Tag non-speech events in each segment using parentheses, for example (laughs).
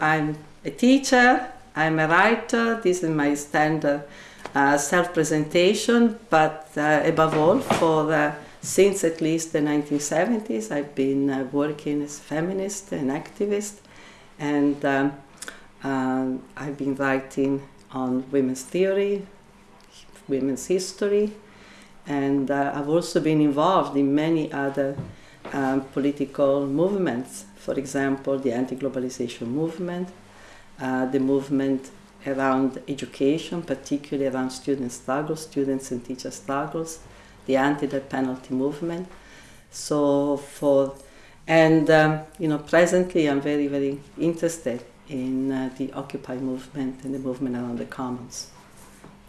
I'm a teacher, I'm a writer, this is my standard uh, self-presentation, but uh, above all, for uh, since at least the 1970s, I've been uh, working as a feminist and activist, and um, um, I've been writing on women's theory, women's history, and uh, I've also been involved in many other um, political movements. For example, the anti-globalization movement, uh, the movement around education, particularly around student struggles, students and teacher struggles, the anti-death penalty movement. So for, and um, you know, presently I'm very, very interested in uh, the Occupy movement and the movement around the commons.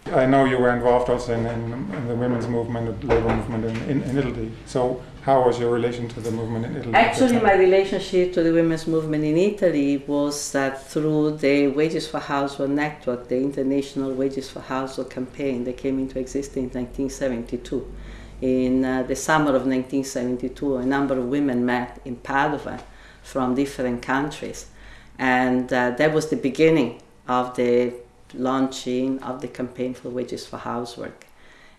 I know you were involved also in, in, in the women's movement, the labor movement in, in, in, Italy. So, how was your relation to the movement in Italy? Actually, my relationship to the women's movement in Italy was that through the Wages for Housework Network, the International Wages for Housework campaign that came into existence in 1972. In uh, the summer of 1972, a number of women met in Padua from different countries. And uh, that was the beginning of the launching of the campaign for wages for housework.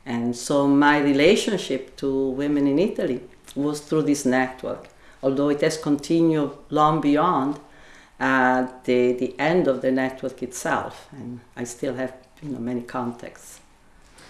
And so my relationship to women in Italy was through this network, although it has continued long beyond uh, the, the end of the network itself. And I still have you know, many contacts.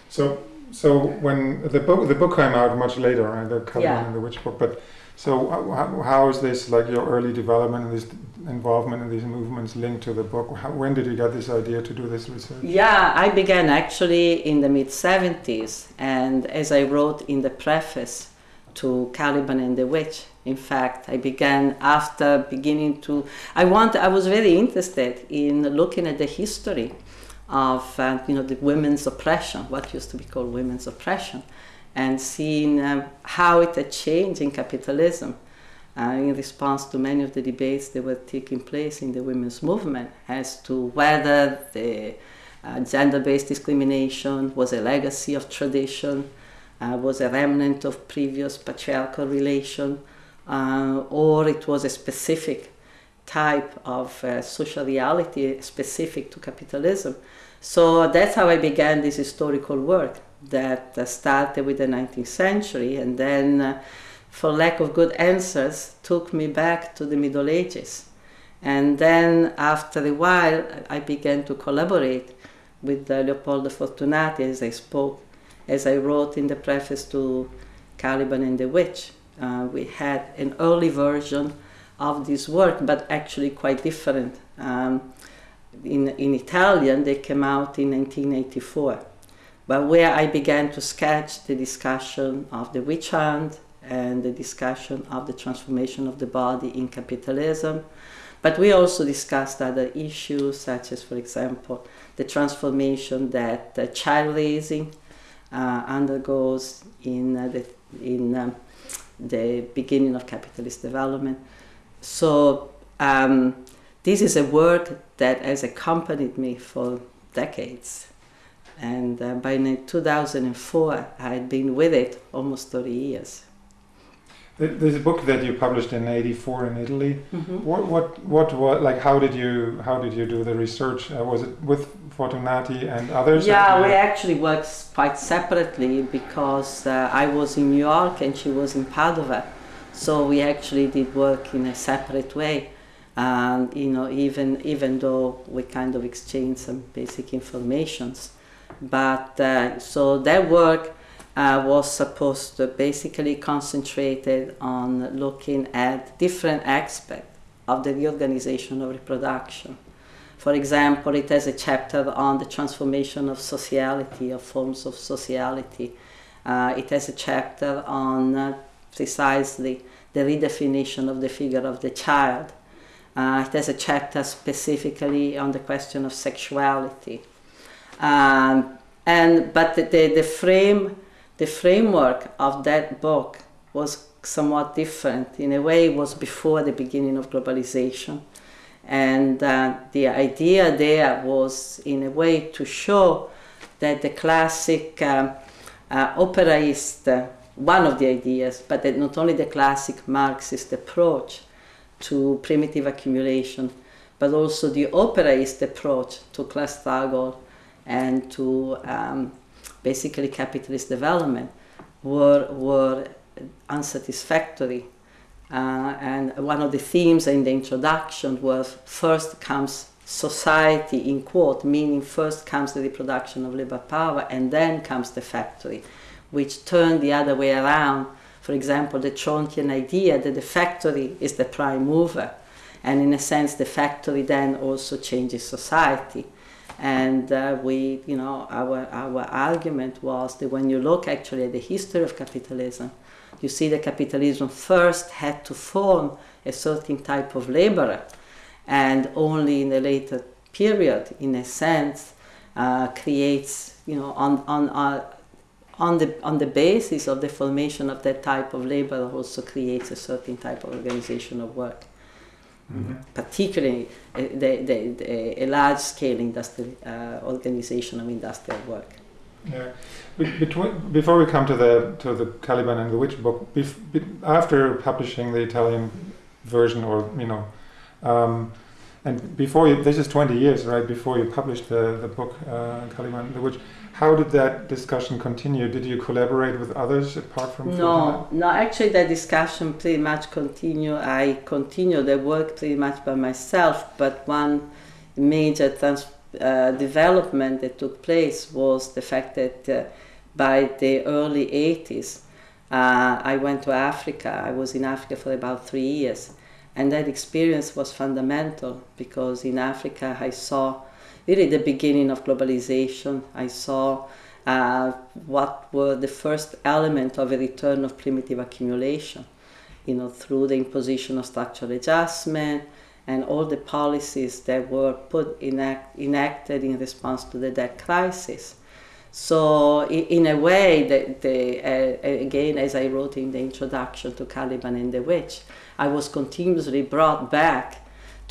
So, so when the book, the book came out much later, right? the Caliban yeah. and the Witch book, but so how, how is this like your early development and this involvement in these movements linked to the book? How, when did you get this idea to do this research? Yeah, I began actually in the mid 70s, and as I wrote in the preface to Caliban and the Witch, in fact, I began after beginning to. I want. I was very interested in looking at the history of uh, you know the women's oppression, what used to be called women's oppression, and seeing um, how it had changed in capitalism uh, in response to many of the debates that were taking place in the women's movement as to whether the uh, gender-based discrimination was a legacy of tradition, uh, was a remnant of previous patriarchal relation, uh, or it was a specific type of uh, social reality specific to capitalism. So that's how I began this historical work that uh, started with the 19th century and then for lack of good answers, took me back to the Middle Ages. And then after a while, I began to collaborate with uh, Leopoldo Fortunati as I spoke, as I wrote in the preface to Caliban and the Witch. Uh, we had an early version of this work, but actually quite different. Um, in, in Italian, they came out in 1984, but where I began to sketch the discussion of the witch hunt, and the discussion of the transformation of the body in capitalism. But we also discussed other issues, such as, for example, the transformation that uh, child raising undergoes in, uh, the, in um, the beginning of capitalist development. So, um, this is a work that has accompanied me for decades. And uh, by 2004, I had been with it almost 30 years. There's a book that you published in '84 in Italy. Mm-hmm. What, what, what, what, like, how did you, how did you do the research? Uh, was it with Fortunati and others? Yeah, we actually worked quite separately because uh, I was in New York and she was in Padua, so we actually did work in a separate way. And you know, even even though we kind of exchanged some basic informations, but uh, so that work uh, was supposed to basically concentrated on looking at different aspects of the reorganization of reproduction. For example, it has a chapter on the transformation of sociality, of forms of sociality. Uh, it has a chapter on uh, precisely the redefinition of the figure of the child. Uh, it has a chapter specifically on the question of sexuality. Um, and, but the, the, the frame the framework of that book was somewhat different. In a way, it was before the beginning of globalization. And uh, the idea there was, in a way, to show that the classic um, uh, operaist, uh, one of the ideas, but that not only the classic Marxist approach to primitive accumulation, but also the operaist approach to class struggle and to um, basically capitalist development were, were unsatisfactory. Uh, and one of the themes in the introduction was first comes society, in quote, meaning first comes the reproduction of labor power and then comes the factory, which turned the other way around. For example, the Trontian idea that the factory is the prime mover, and in a sense, the factory then also changes society. And uh, we, you know, our, our argument was that when you look actually at the history of capitalism, you see that capitalism first had to form a certain type of laborer, and only in the later period, in a sense, uh, creates, you know, on, on, uh, on, the, on the basis of the formation of that type of labor, also creates a certain type of organization of work. Mm-hmm. particularly uh, the, the, the, a large-scale industrial uh, organization of industrial work. Yeah. Between, before we come to the to the Caliban and the Witch book, be, after publishing the Italian version, or you know, um, and before you, this is twenty years, right? Before you published the the book uh, Caliban and the Witch, how did that discussion continue? Did you collaborate with others apart from? No, no. Actually, the discussion pretty much continued. I continued the work pretty much by myself. But one major trans- uh, development that took place was the fact that uh, by the early 80s, uh, I went to Africa. I was in Africa for about three years, and that experience was fundamental because in Africa I saw really the beginning of globalization. I saw uh, what were the first element of a return of primitive accumulation, you know, through the imposition of structural adjustment and all the policies that were put enact, enacted in response to the debt crisis. So, in a way, uh, again, as I wrote in the introduction to Caliban and the Witch, I was continuously brought back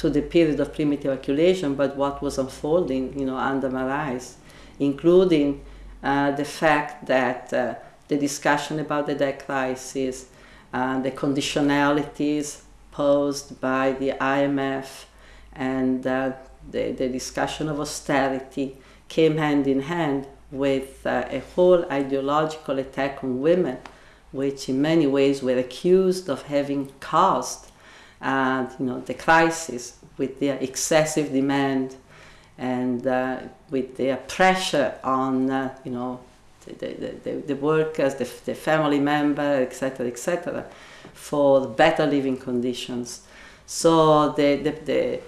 to the period of primitive accumulation, but what was unfolding, you know, under my eyes, including uh, the fact that uh, the discussion about the debt crisis, uh, the conditionalities posed by the IMF, and uh, the, the discussion of austerity came hand in hand with uh, a whole ideological attack on women, which in many ways were accused of having caused and you know the crisis with their excessive demand and uh, with their pressure on uh, you know the, the, the, the workers, the, the family member, etc., etc., for better living conditions. So the, the, the,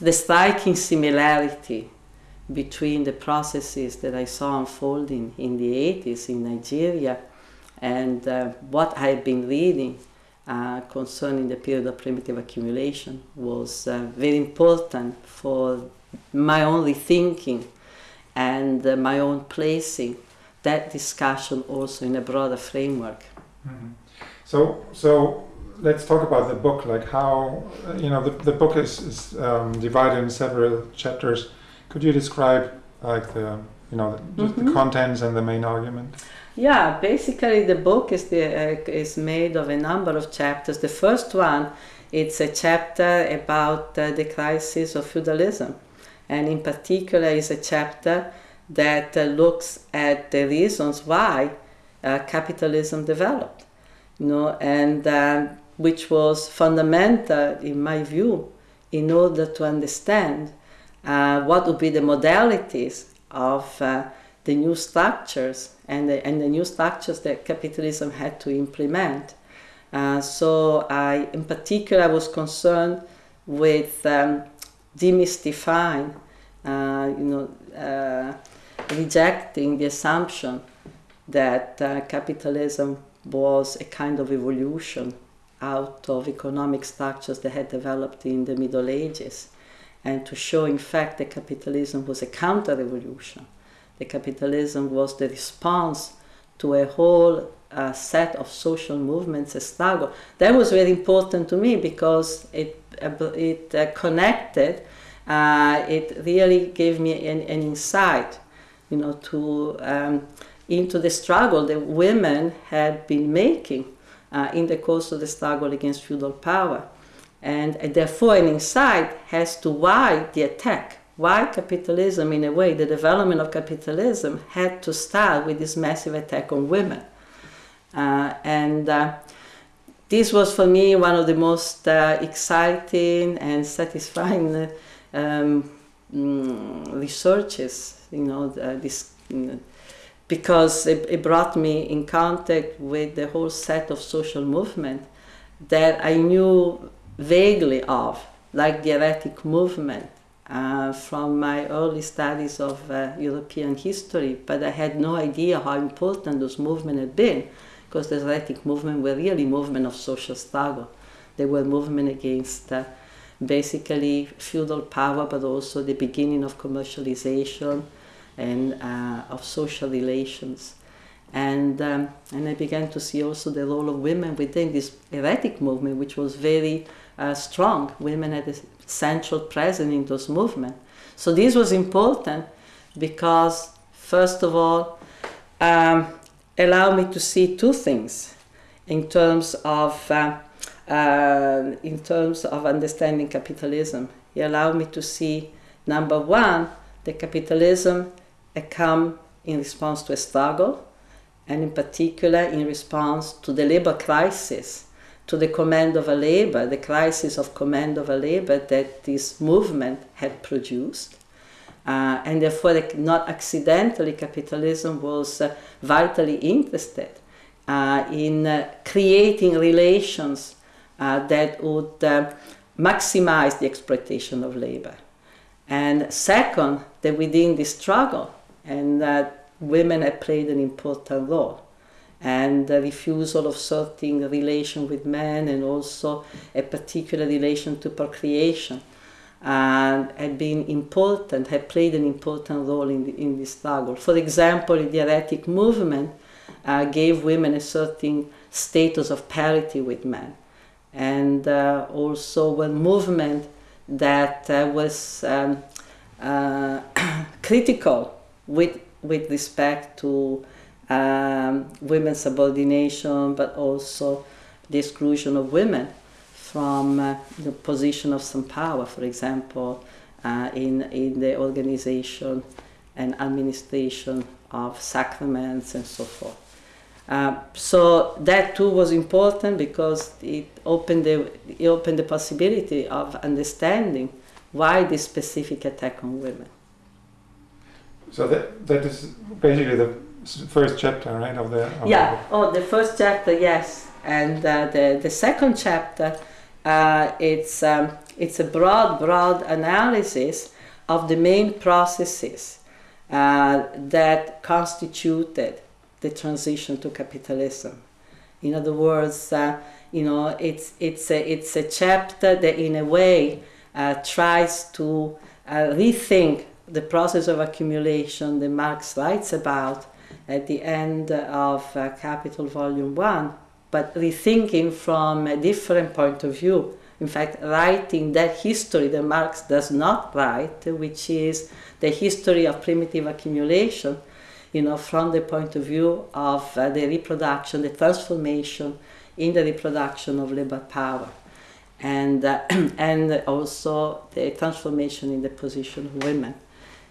the striking similarity between the processes that I saw unfolding in the 80s in Nigeria and uh, what I've been reading uh, concerning the period of primitive accumulation was uh, very important for my own rethinking and uh, my own placing that discussion also in a broader framework. Mm-hmm. So, so let's talk about the book. Like how you know the, the book is, is um, divided in several chapters. Could you describe like the you know the, mm-hmm. the contents and the main argument? Yeah, basically the book is the uh, is made of a number of chapters. The first one, it's a chapter about uh, the crisis of feudalism, and in particular is a chapter that uh, looks at the reasons why uh, capitalism developed, you know, and um, which was fundamental in my view in order to understand uh, what would be the modalities of the new structures and the, and the new structures that capitalism had to implement. Uh, so I, in particular, I was concerned with um, demystifying, uh, you know, uh, rejecting the assumption that uh, capitalism was a kind of evolution out of economic structures that had developed in the Middle Ages, and to show, in fact, that capitalism was a counter-revolution the capitalism was the response to a whole uh, set of social movements, a struggle. That was very important to me because it, uh, it uh, connected, uh, it really gave me an, an insight, you know, to, um, into the struggle that women had been making uh, in the course of the struggle against feudal power. And, and therefore, an insight has to why the attack, why capitalism, in a way, the development of capitalism had to start with this massive attack on women. Uh, and uh, this was for me one of the most uh, exciting and satisfying um, mm, researches, you know, this, because it, it brought me in contact with the whole set of social movement that I knew vaguely of, like the heretic movement uh, from my early studies of uh, European history, but I had no idea how important those movements had been, because the heretic movement were really movement of social struggle. They were movement against uh, basically feudal power, but also the beginning of commercialization and uh, of social relations. And, um, and I began to see also the role of women within this heretic movement, which was very uh, strong. Women had a central presence in those movements. So this was important because, first of all, um, allowed me to see two things in terms of uh, uh, in terms of understanding capitalism. It allowed me to see number one, the capitalism had come in response to a struggle, and in particular in response to the labor crisis to the command of a labor, the crisis of command of a labor that this movement had produced. Uh, and therefore, not accidentally, capitalism was uh, vitally interested uh, in uh, creating relations uh, that would uh, maximize the exploitation of labor. And second, that within this struggle, and that women had played an important role and the refusal of certain relation with men and also a particular relation to procreation and had been important, had played an important role in, the, in this struggle. For example, the heretic movement uh, gave women a certain status of parity with men. And uh, also one movement that uh, was um, uh, (coughs) critical with, with respect to um, women's subordination, but also the exclusion of women from uh, the position of some power, for example, uh, in, in the organization and administration of sacraments and so forth. Uh, so that too was important because it opened the it opened the possibility of understanding why this specific attack on women. So that that is basically the first chapter, right? Of the of yeah. The oh, the first chapter, yes, and uh, the the second chapter, uh, it's um, it's a broad, broad analysis of the main processes uh, that constituted the transition to capitalism. In other words, uh, you know, it's it's a it's a chapter that, in a way, uh, tries to uh, rethink the process of accumulation that Marx writes about at the end of uh, Capital Volume 1, but rethinking from a different point of view. In fact, writing that history that Marx does not write, which is the history of primitive accumulation, you know, from the point of view of uh, the reproduction, the transformation in the reproduction of labor power, and, uh, (clears throat) and also the transformation in the position of women.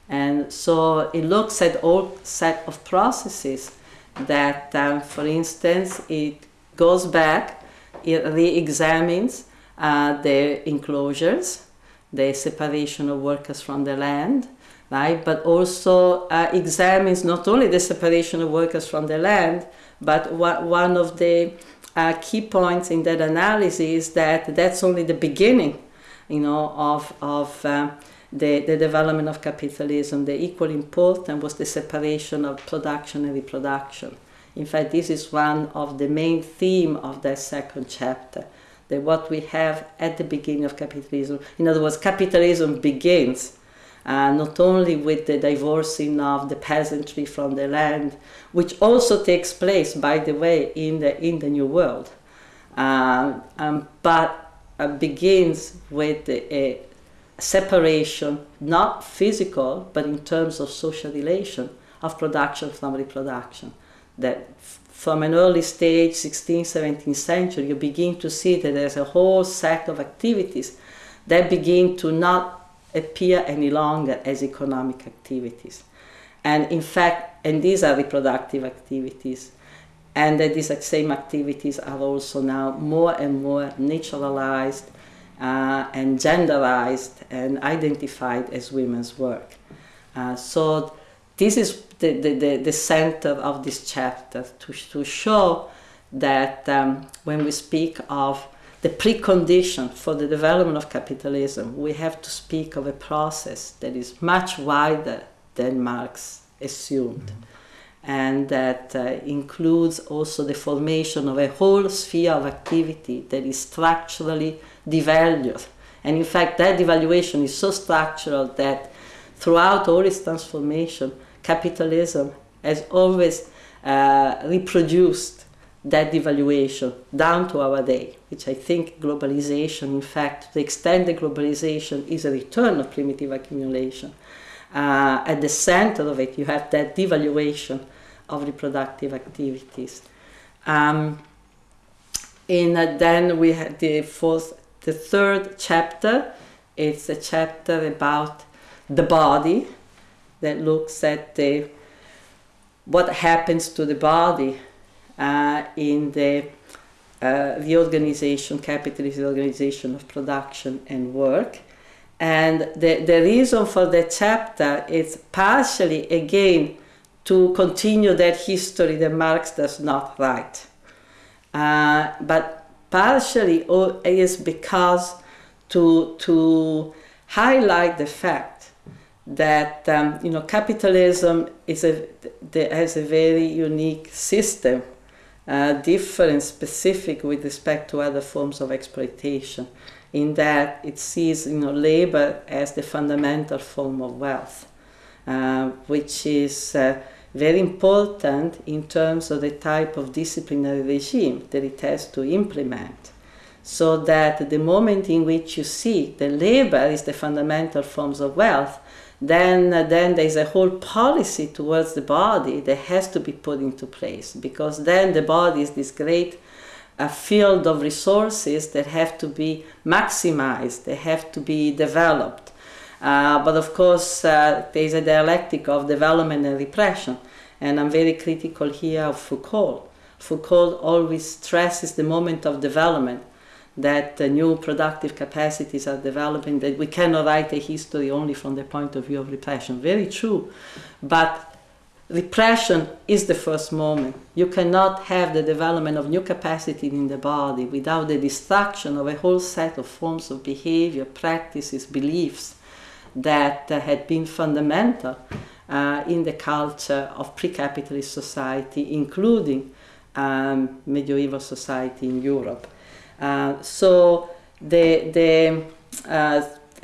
And so it looks at all set of processes that, um, for instance, it goes back, it re-examines uh, the enclosures, the separation of workers from the land, right? But also uh, examines not only the separation of workers from the land, but what, one of the uh, key points in that analysis is that that's only the beginning, you know, of, of uh, the, the development of capitalism, the equally important was the separation of production and reproduction. In fact, this is one of the main theme of that second chapter, that what we have at the beginning of capitalism, in other words, capitalism begins uh, not only with the divorcing of the peasantry from the land, which also takes place, by the way, in the, in the New World, uh, um, but uh, begins with a, separation, not physical, but in terms of social relation of production from reproduction. That from an early stage, 16th, 17th century, you begin to see that there's a whole set of activities that begin to not appear any longer as economic activities. And in fact, and these are reproductive activities, and that these same activities are also now more and more naturalized uh, and genderized and identified as women's work. Uh, so this is the, the, the, center of this chapter to, to show that um, when we speak of the precondition for the development of capitalism, we have to speak of a process that is much wider than Marx assumed. Mm-hmm. And that uh, includes also the formation of a whole sphere of activity that is structurally devalued. And in fact, that devaluation is so structural that throughout all its transformation, capitalism has always uh, reproduced that devaluation down to our day, which I think globalization, in fact, to the extent that globalization is a return of primitive accumulation, uh, at the center of it you have that devaluation of reproductive activities. Um, and uh, then we had the fourth, the third chapter. It's a chapter about the body that looks at the what happens to the body uh, in the uh, reorganization, capitalist reorganization of production and work. And the, the reason for that chapter is partially, again, to continue that history that Marx does not write. Uh, but partially is because to, to highlight the fact that um, you know capitalism is a has a very unique system uh, different, specific with respect to other forms of exploitation, in that it sees you know, labor as the fundamental form of wealth, uh, which is uh, very important in terms of the type of disciplinary regime that it has to implement. So that the moment in which you see the labor is the fundamental forms of wealth, then then there's a whole policy towards the body that has to be put into place because then the body is this great uh, field of resources that have to be maximized they have to be developed uh, but of course uh, there's a dialectic of development and repression and i'm very critical here of foucault foucault always stresses the moment of development that uh, new productive capacities are developing, that we cannot write a history only from the point of view of repression. Very true. But repression is the first moment. You cannot have the development of new capacity in the body without the destruction of a whole set of forms of behavior, practices, beliefs that uh, had been fundamental uh, in the culture of pre capitalist society, including um, medieval society in Europe. Uh, so the, the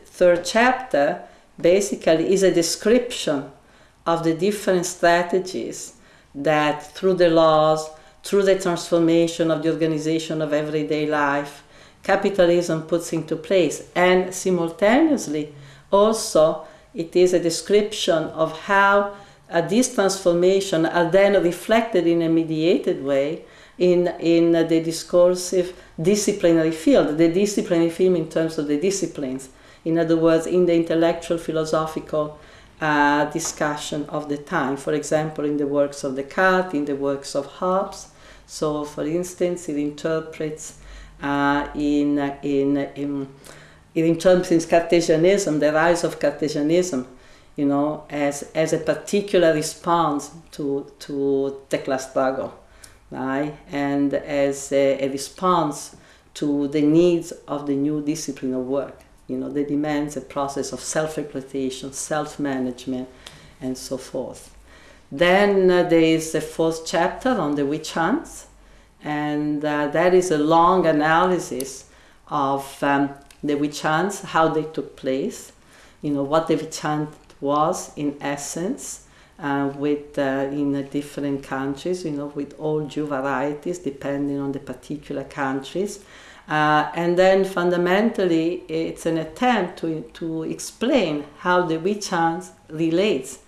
third chapter basically is a description of the different strategies that through the laws, through the transformation of the organization of everyday life, capitalism puts into place. And simultaneously, also, it is a description of how these transformations are then reflected in a mediated way in, in the discursive disciplinary field, the disciplinary field in terms of the disciplines. In other words, in the intellectual philosophical uh, discussion of the time. For example, in the works of Descartes, in the works of Hobbes. So, for instance, it interprets uh, in, in, in, it interprets Cartesianism, the rise of Cartesianism, you know, as, as a particular response to, to the class struggle right? and as a, a, response to the needs of the new discipline of work, you know, that demands a process of self-exploitation, self-management, and so forth. Then uh, there is a fourth chapter on the witch hunts, and uh, that is a long analysis of um, the witch hunts, how they took place, you know, what the witch hunt was in essence, uh, with uh, in different countries, you know, with all Jew varieties depending on the particular countries. Uh, and then fundamentally, it's an attempt to, to explain how the witch hunt relates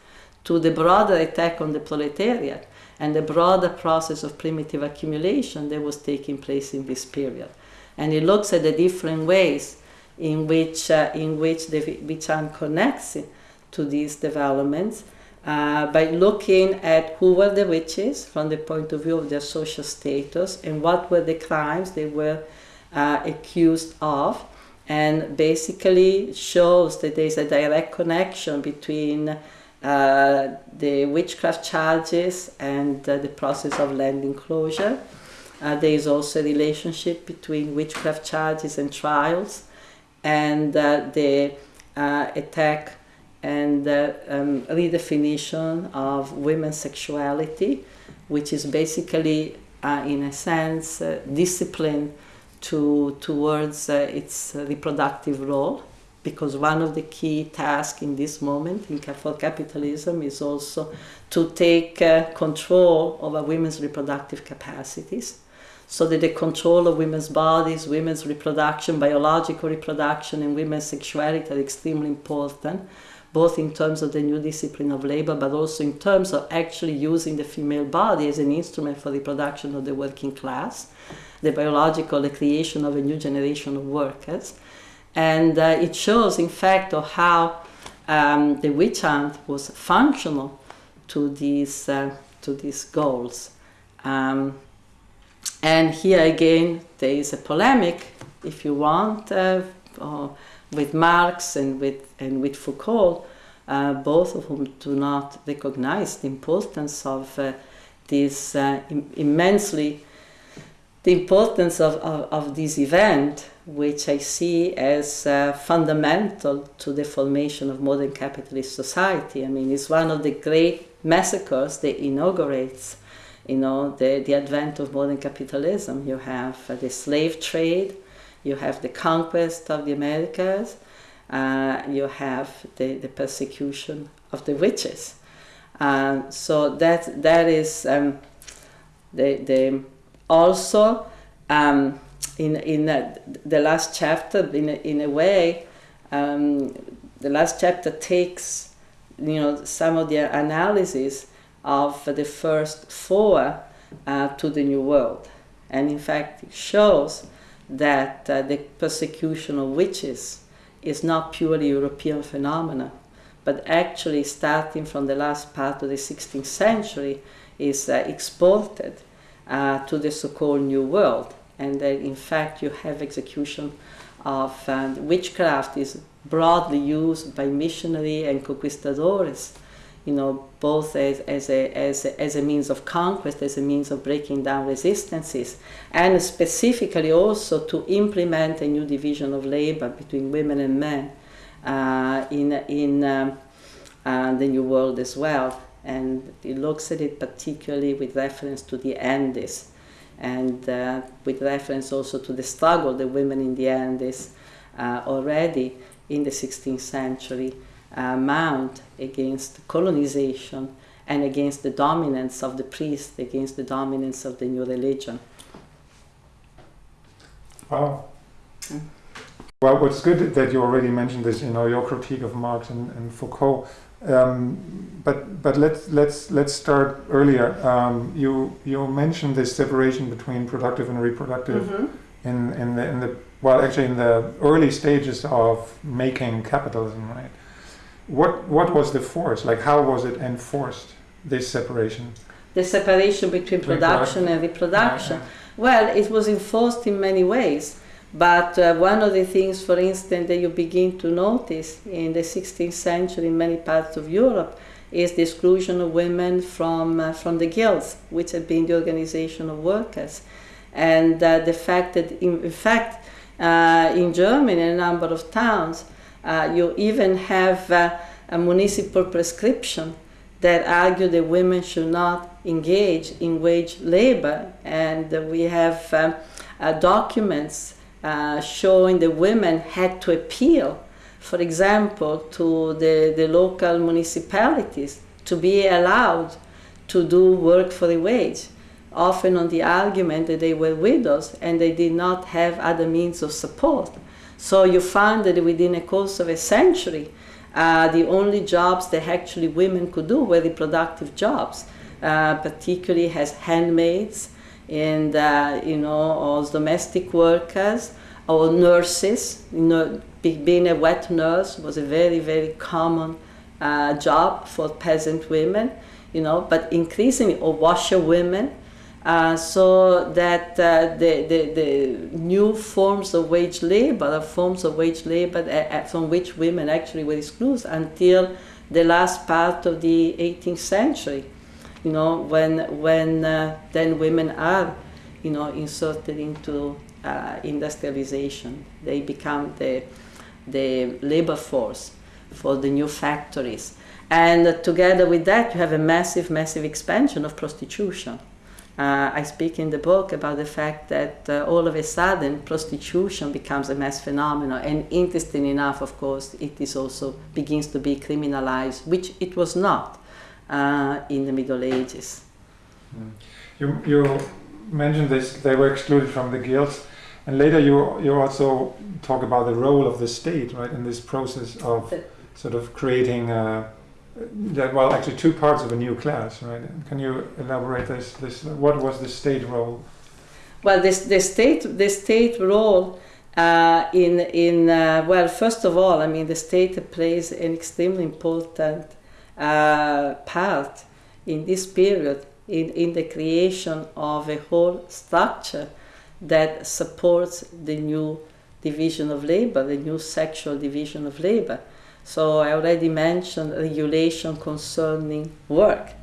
to the broader attack on the proletariat and the broader process of primitive accumulation that was taking place in this period. And it looks at the different ways in which, uh, in which the witch hunt connects to these developments uh, by looking at who were the witches from the point of view of their social status and what were the crimes they were uh, accused of and basically shows that there is a direct connection between uh, the witchcraft charges and uh, the process of land enclosure. Uh, there is also a relationship between witchcraft charges and trials and uh, the attack and um, redefinition of women's sexuality, which is basically, uh, in a sense, uh, discipline to, towards uh, its reproductive role. Because one of the key tasks in this moment in, for capitalism is also to take uh, control over women's reproductive capacities so that the control of women's bodies, women's reproduction, biological reproduction, and women's sexuality are extremely important both in terms of the new discipline of labor, but also in terms of actually using the female body as an instrument for the production of the working class, the biological, the creation of a new generation of workers. And uh, it shows, in fact, of how um, the witch hunt was functional to these, uh, to these goals. Um, and here again, there is a polemic, if you want, uh, with Marx and with, and with Foucault, uh, both of whom do not recognize the importance of uh, this uh, Im immensely, the importance of, of, of, this event, which I see as uh, fundamental to the formation of modern capitalist society. I mean, it's one of the great massacres that inaugurates you know, the, the advent of modern capitalism. You have uh, the slave trade, you have the conquest of the Americas, uh, you have the, the persecution of the witches. Um, so that that is um, the, the also um, in in uh, the last chapter in a, in a way um, the last chapter takes you know some of the analysis of the first four uh, to the new world and in fact it shows that uh, the persecution of witches is not purely European phenomena, but actually starting from the last part of the 16th century is uh, exported uh, to the so-called New World. And that in fact you have execution of um, witchcraft is broadly used by missionary and conquistadores you know, both as, as, a, as, a, as a means of conquest, as a means of breaking down resistances, and specifically also to implement a new division of labor between women and men uh, in, in um, uh, the New World as well. And it looks at it particularly with reference to the Andes and uh, with reference also to the struggle the women in the Andes uh, already in the 16th century uh, mount against colonization and against the dominance of the priest, against the dominance of the new religion. Wow. Mm. Well, what's good that you already mentioned this, you know, your critique of Marx and, and Foucault. Um, but but let's let's let's start earlier. Um, you you mentioned this separation between productive and reproductive mm -hmm. in in the in the well actually in the early stages of making capitalism, right? What what was the force? Like how was it enforced? This separation. The separation between production and reproduction. Yeah, yeah. Well, it was enforced in many ways. But uh, one of the things, for instance, that you begin to notice in the 16th century in many parts of Europe is the exclusion of women from, uh, from the guilds, which had been the organization of workers. And uh, the fact that, in, in fact, uh, in Germany, in a number of towns, uh, you even have uh, a municipal prescription that argue that women should not engage in wage labor. And we have um, uh, documents uh, showing that women had to appeal, for example, to the, the local municipalities to be allowed to do work for a wage, often on the argument that they were widows and they did not have other means of support. So you find that within a course of a century, uh, the only jobs that actually women could do were reproductive jobs. uh, particularly as handmaids and uh, you know as domestic workers or nurses. You know, being a wet nurse was a very very common uh, job for peasant women. You know, but increasingly or washer women. Uh, so that uh, the, the, the, new forms of wage labor are forms of wage labor uh, from which women actually were excluded until the last part of the 18th century you know, when, when uh, then women are, you know, inserted into uh, industrialization. They become the, the labor force for the new factories. And together with that, you have a massive, massive expansion of prostitution. Uh, I speak in the book about the fact that uh, all of a sudden prostitution becomes a mass phenomenon, and interesting enough, of course, it is also begins to be criminalized, which it was not uh, in the Middle Ages. Mm. You, you mentioned this, they were excluded from the guilds, and later you, you also talk about the role of the state, right, in this process of sort of creating, uh, that, well, actually two parts of a new class, right? Can you elaborate this? This what was the state role? Well, this the state the state role uh, in in uh, well, first of all, I mean, the state plays an extremely important uh, part in this period in, in the creation of a whole structure that supports the new division of labor, the new sexual division of labor. So I already mentioned regulation concerning work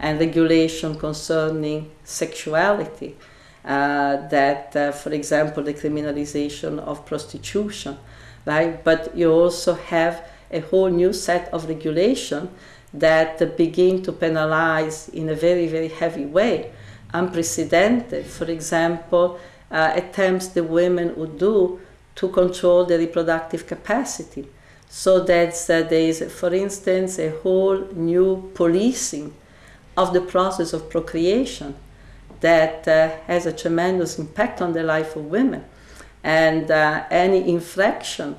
and regulation concerning sexuality. Uh, that, uh, for example, the criminalization of prostitution, right? But you also have a whole new set of regulation that begin to penalize in a very, very heavy way, unprecedented. For example, uh, attempts the women would do to control the reproductive capacity. So that there is, for instance, a whole new policing of the process of procreation that uh, has a tremendous impact on the life of women. And uh, any infraction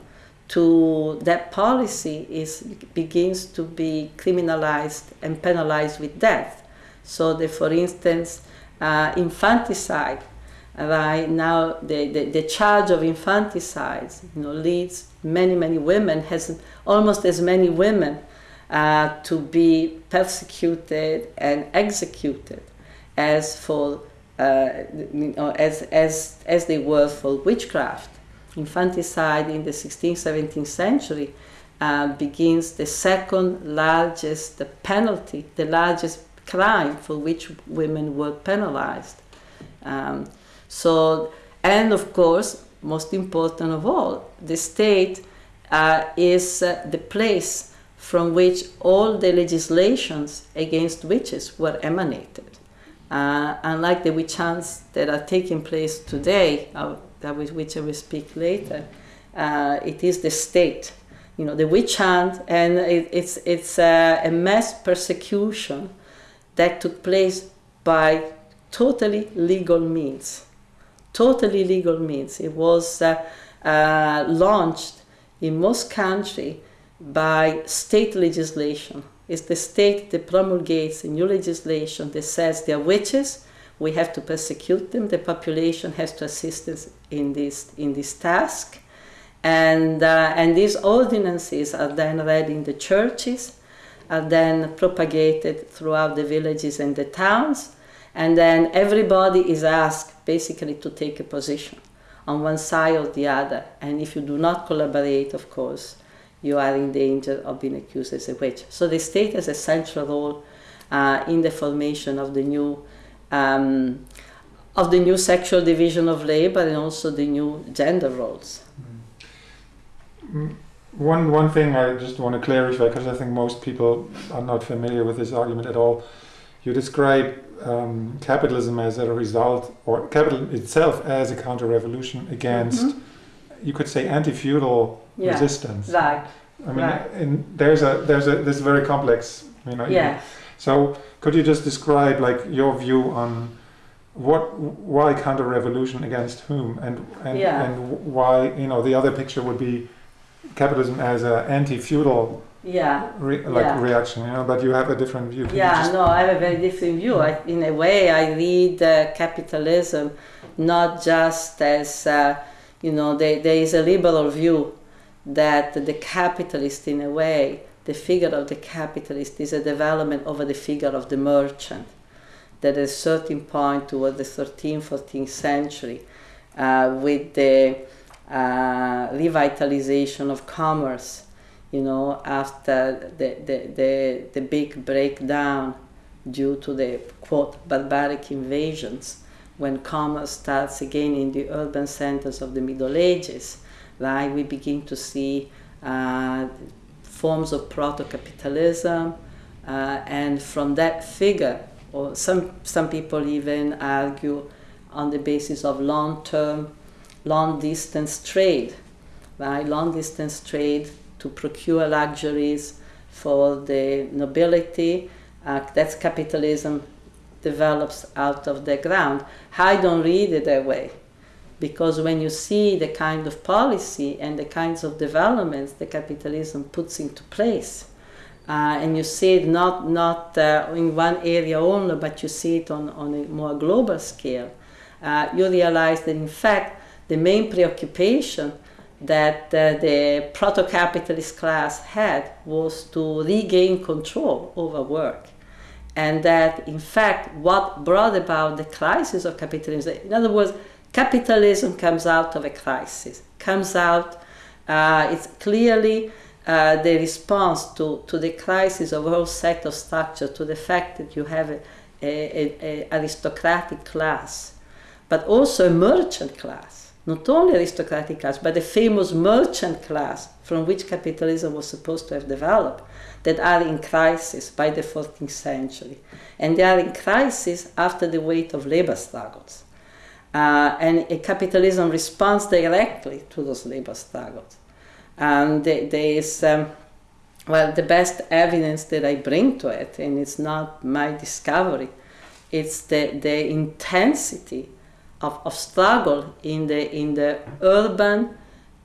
to that policy is begins to be criminalized and penalized with death. So, that, for instance, uh, infanticide, right now, the, the, the, charge of infanticide, you know, leads many many women has almost as many women uh, to be persecuted and executed as for uh, you know, as as as they were for witchcraft infanticide in the 16th, 17th century uh, begins the second largest penalty, the largest crime for which women were penalized. Um, so, and of course, most important of all, the state uh, is uh, the place from which all the legislations against witches were emanated. Uh, unlike the witch hunts that are taking place today, uh, that with which I will speak later, uh, it is the state, you know, the witch hunt, and it, it's it's a, a mass persecution that took place by totally legal means, totally legal means. It was uh, uh, launched in most countries by state legislation. It's the state that promulgates a new legislation that says they are witches we have to persecute them. The population has to assist us in this in this task, and uh, and these ordinances are then read in the churches, are then propagated throughout the villages and the towns, and then everybody is asked basically to take a position on one side or the other. And if you do not collaborate, of course, you are in danger of being accused as a witch. So the state has a central role uh, in the formation of the new um, of the new sexual division of labor and also the new gender roles. Mm. One one thing I just want to clarify because I think most people are not familiar with this argument at all. You describe um, capitalism as a result, or capital itself as a counter-revolution against, mm-hmm. you could say, anti-feudal yeah. resistance. Right. I mean, right. there's a there's a this very complex. You know. Yeah. So could you just describe like your view on what why counter revolution against whom and and, yeah. and why you know the other picture would be capitalism as an anti-feudal yeah, re, like yeah. reaction, you know. But you have a different view. Yeah, no, I have a very different view. I, in a way, I read uh, capitalism not just as uh, you know, there, there is a liberal view that the capitalist, in a way, the figure of the capitalist is a development over the figure of the merchant. That at a certain point toward the 13th, 14th century, uh, with the uh, revitalization of commerce, you know, after the, the, the, the big breakdown due to the quote barbaric invasions, when commerce starts again in the urban centers of the Middle Ages, right, we begin to see uh, forms of proto-capitalism, uh, and from that figure, or some, some people even argue on the basis of long-term, long-distance trade, right, long-distance trade to procure luxuries for the nobility, uh, that's capitalism develops out of the ground. I don't read it that way because when you see the kind of policy and the kinds of developments that capitalism puts into place, uh, and you see it not, not uh, in one area only, but you see it on, on a more global scale, uh, you realize that in fact the main preoccupation that uh, the proto-capitalist class had was to regain control over work. And that in fact what brought about the crisis of capitalism in other words capitalism comes out of a crisis comes out uh, it's clearly uh, the response to, to the crisis of a whole set of structure to the fact that you have a, a, a, a aristocratic class but also a merchant class not only aristocratic class but the famous merchant class from which capitalism was supposed to have developed that are in crisis by the 14th century. And they are in crisis after the weight of labor struggles. Uh, and capitalism responds directly to those labor struggles. And there is, um, well, the best evidence that I bring to it, and it's not my discovery, it's the, the intensity of, of struggle in the, in the urban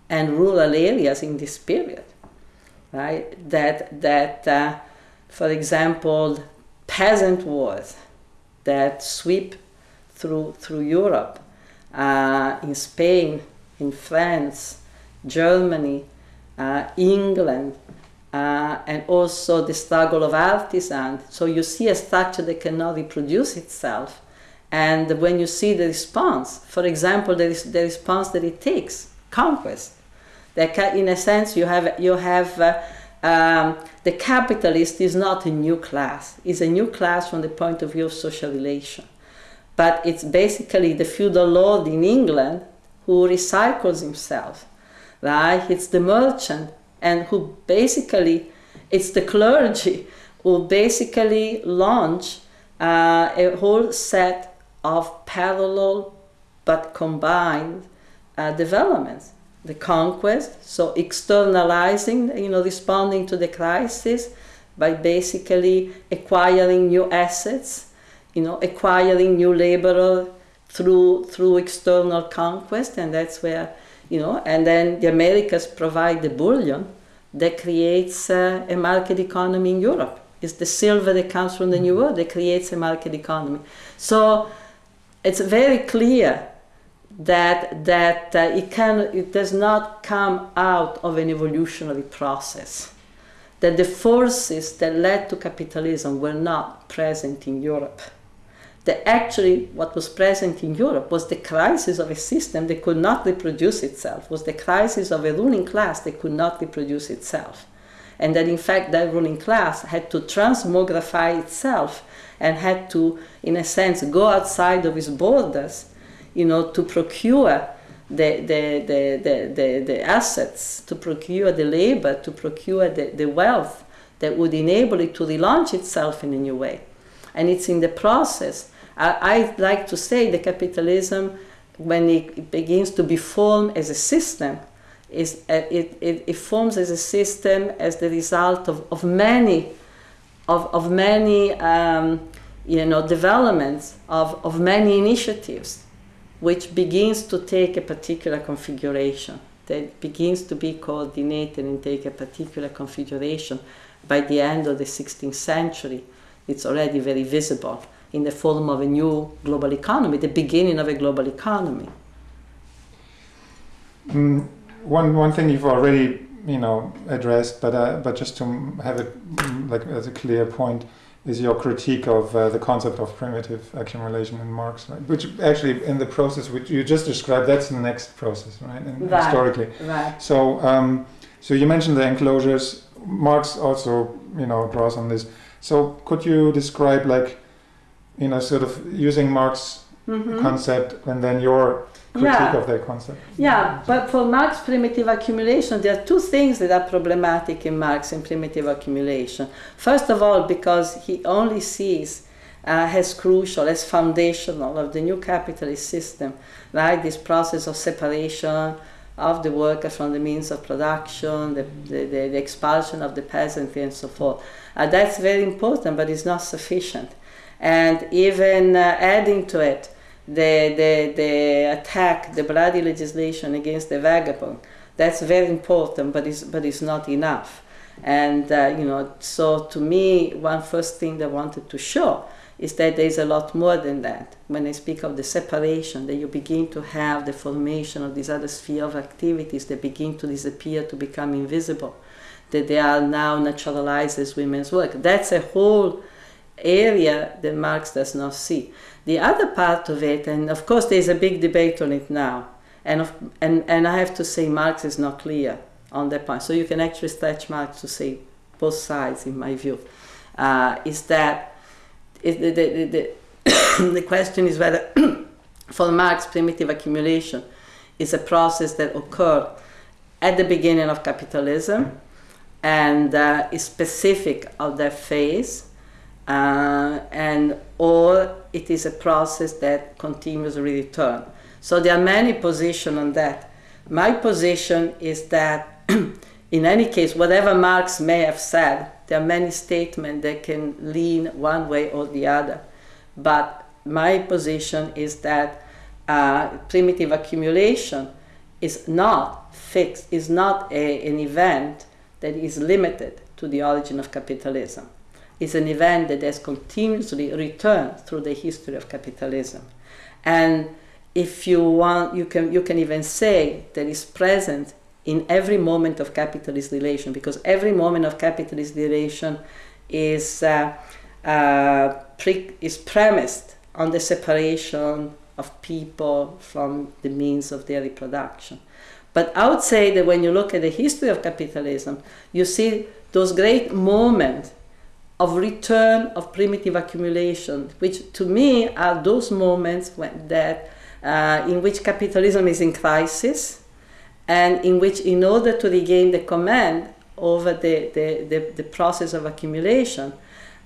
and rural areas in this period right? That that, uh, for example, peasant wars that sweep through through Europe, uh, in Spain, in France, Germany, uh, England, uh, and also the struggle of artisans. So you see a structure that cannot reproduce itself. And when you see the response, for example, is the response that it takes, conquest, that in a sense you have you have uh, um, the capitalist is not a new class. It's a new class from the point of view of social relation. But it's basically the feudal lord in England who recycles himself, right? It's the merchant and who basically, it's the clergy who basically launch uh, a whole set of parallel but combined uh, developments the conquest, so externalizing, you know, responding to the crisis by basically acquiring new assets, you know, acquiring new labor through through external conquest, and that's where, you know, and then the Americas provide the bullion that creates uh, a market economy in Europe. It's the silver that comes from the New World that creates a market economy. So it's very clear that that uh, it can it does not come out of an evolutionary process. That the forces that led to capitalism were not present in Europe. That actually what was present in Europe was the crisis of a system that could not reproduce itself was the crisis of a ruling class that could not reproduce itself. And that in fact that ruling class had to transmogrify itself and had to in a sense go outside of its borders you know, to procure the, the, the, the, the, the assets, to procure the labor, to procure the, the wealth that would enable it to relaunch itself in a new way. And it's in the process. I, I like to say the capitalism, when it begins to be formed as a system, is, uh, it, it, it forms as a system as the result of, of many of, of many um, you know developments of, of many initiatives which begins to take a particular configuration. that begins to be coordinated and take a particular configuration by the end of the 16th century. It's already very visible in the form of a new global economy, the beginning of a global economy. Mm, one, one thing you've already you know addressed, but uh, but just to have it mm, like as a clear point, is your critique of uh, the concept of primitive accumulation in Marx, right? Which actually, in the process which you just described, that's the next process, right? And right. Historically, right. So, um, so you mentioned the enclosures. Marx also, you know, draws on this. So, could you describe, like, you know, sort of using Marx mm-hmm. concept and then your critique yeah. of that concept. Yeah, but for Marx primitive accumulation, there are two things that are problematic in Marx in primitive accumulation. First of all, because he only sees uh, as crucial, as foundational of the new capitalist system, right? This process of separation of the worker from the means of production, the, the, the, the expulsion of the peasantry, and so forth. Uh, that's very important, but it's not sufficient. And even uh, adding to it, the, the, the attack, the bloody legislation against the vagabond. That's very important, but it's, but it's not enough. And, uh, you know, so to me, one first thing that I wanted to show is that there's a lot more than that. When I speak of the separation, that you begin to have the formation of these other sphere of activities that begin to disappear, to become invisible, that they are now naturalized as women's work. That's a whole area that Marx does not see. The other part of it, and of course there's a big debate on it now, and, of, and, and I have to say Marx is not clear on that point. So you can actually stretch Marx to say both sides, in my view. Uh, is that the, the, the, the (coughs) question is whether (coughs) for Marx primitive accumulation is a process that occurred at the beginning of capitalism and uh, is specific of that phase uh, and or it is a process that continues return. So there are many positions on that. My position is that (clears throat) in any case, whatever Marx may have said, there are many statements that can lean one way or the other. But my position is that uh, primitive accumulation is not fixed, is not a, an event that is limited to the origin of capitalism is an event that has continuously returned through the history of capitalism. And if you want, you can, you can even say that it's present in every moment of capitalist relation, because every moment of capitalist relation is, uh, uh, pre- is premised on the separation of people from the means of their reproduction. But I would say that when you look at the history of capitalism, you see those great moments of return of primitive accumulation, which to me are those moments when that uh, in which capitalism is in crisis, and in which, in order to regain the command over the, the, the, the process of accumulation,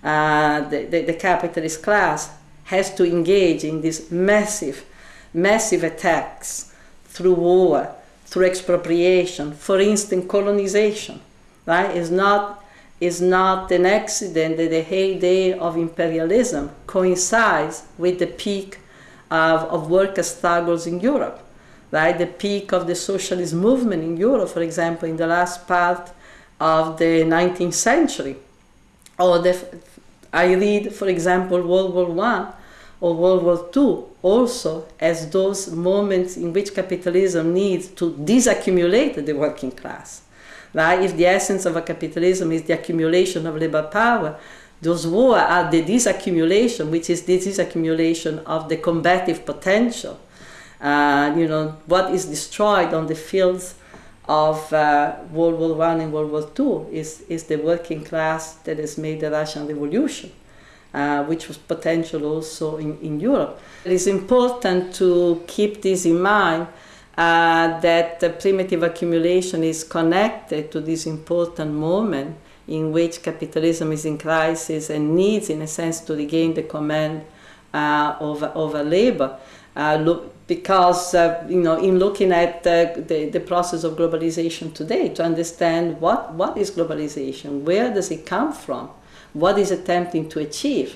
uh, the, the, the capitalist class has to engage in these massive, massive attacks through war, through expropriation, for instance, colonization. Right? Is not is not an accident that the heyday of imperialism coincides with the peak of, of worker struggles in Europe, right? The peak of the socialist movement in Europe, for example, in the last part of the 19th century. Or the, I read, for example, World War One or World War II also as those moments in which capitalism needs to disaccumulate the working class Right? If the essence of a capitalism is the accumulation of labor power, those wars are the disaccumulation, which is the disaccumulation of the combative potential. Uh, you know, what is destroyed on the fields of uh, World War One and World War Two is, is the working class that has made the Russian Revolution, uh, which was potential also in, in Europe. It is important to keep this in mind uh, that the primitive accumulation is connected to this important moment in which capitalism is in crisis and needs, in a sense, to regain the command uh, over, over labor. Uh, look, because uh, you know, in looking at the, the process of globalization today, to understand what, what is globalization, where does it come from, what is attempting to achieve,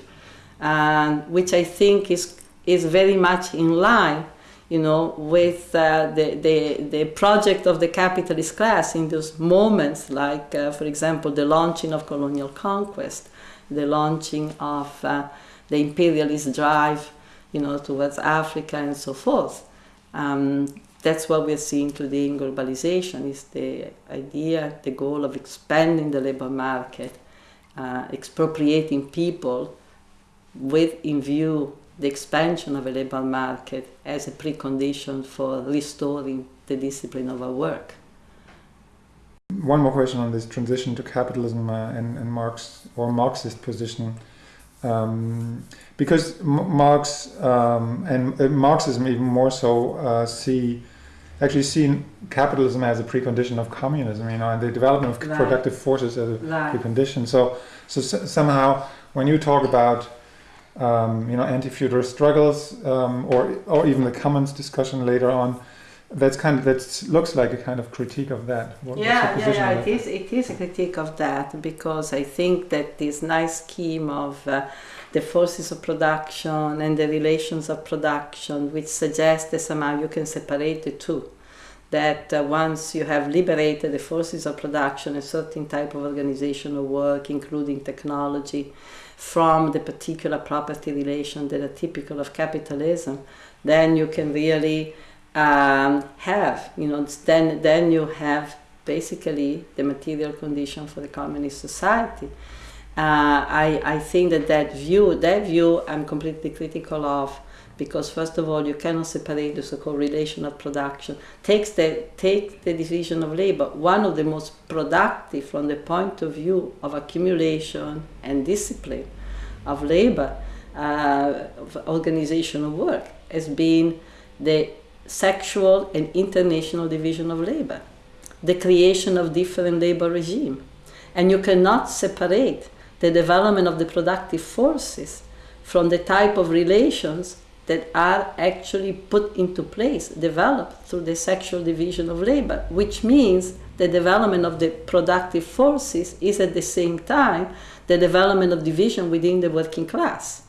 which I think is, is very much in line you know, with uh, the, the, the project of the capitalist class in those moments, like, uh, for example, the launching of colonial conquest, the launching of uh, the imperialist drive, you know, towards Africa and so forth. Um, that's what we're seeing today in globalization is the idea, the goal of expanding the labor market, uh, expropriating people with in view the expansion of a labor market as a precondition for restoring the discipline of our work. One more question on this transition to capitalism uh, and, and Marx or Marxist position. Um, because Marx um, and uh, Marxism even more so uh, see actually seen capitalism as a precondition of communism, you know, and the development of right. productive forces as a right. precondition. So, so somehow when you talk about um, you know anti-feudal struggles um, or or even the commons discussion later on, that's kind of that looks like a kind of critique of that. What, yeah, yeah, yeah. It is. It is a critique of that because I think that this nice scheme of uh, the forces of production and the relations of production, which suggests that somehow you can separate the two. That uh, once you have liberated the forces of production, a certain type of organizational work, including technology, from the particular property relation that are typical of capitalism, then you can really um, have, you know, then, then you have basically the material condition for the communist society. Uh, I, I think that that view, that view I'm completely critical of because first of all you cannot separate the so-called relation of production. Takes the, take the division of labor, one of the most productive from the point of view of accumulation and discipline of labor, uh, of organizational work, has been the sexual and international division of labor, the creation of different labor regime. And you cannot separate the development of the productive forces from the type of relations that are actually put into place, developed through the sexual division of labor, which means the development of the productive forces is at the same time the development of division within the working class.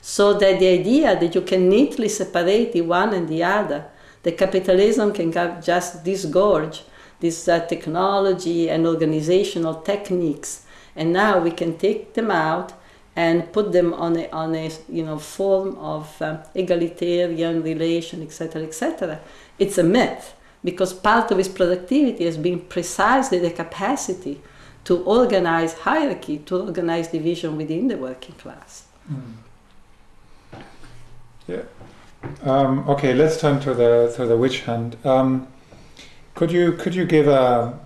So that the idea that you can neatly separate the one and the other, the capitalism can just disgorge this uh, technology and organizational techniques and now we can take them out and put them on a, on a you know form of um, egalitarian relation etc etc it's a myth because part of its productivity has been precisely the capacity to organize hierarchy to organize division within the working class. Mm. yeah. Um, okay let's turn to the to the witch hunt. Um, could you could you give a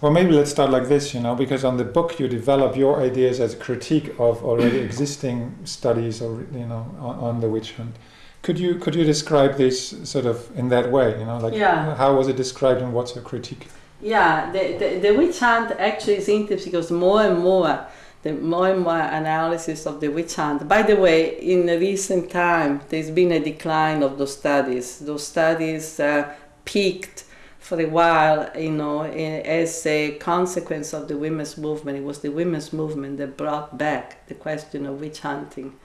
well, maybe let's start like this, you know, because on the book you develop your ideas as a critique of already (clears throat) existing studies, or you know, on, on, the witch hunt. Could you could you describe this sort of in that way, you know, like yeah. how was it described and what's your critique? Yeah, the, the, the witch hunt actually is interesting because more and more the more and more analysis of the witch hunt. By the way, in recent time, there's been a decline of those studies. Those studies uh, peaked for a while, you know, as a consequence of the women's movement. It was the women's movement that brought back the question of witch hunting.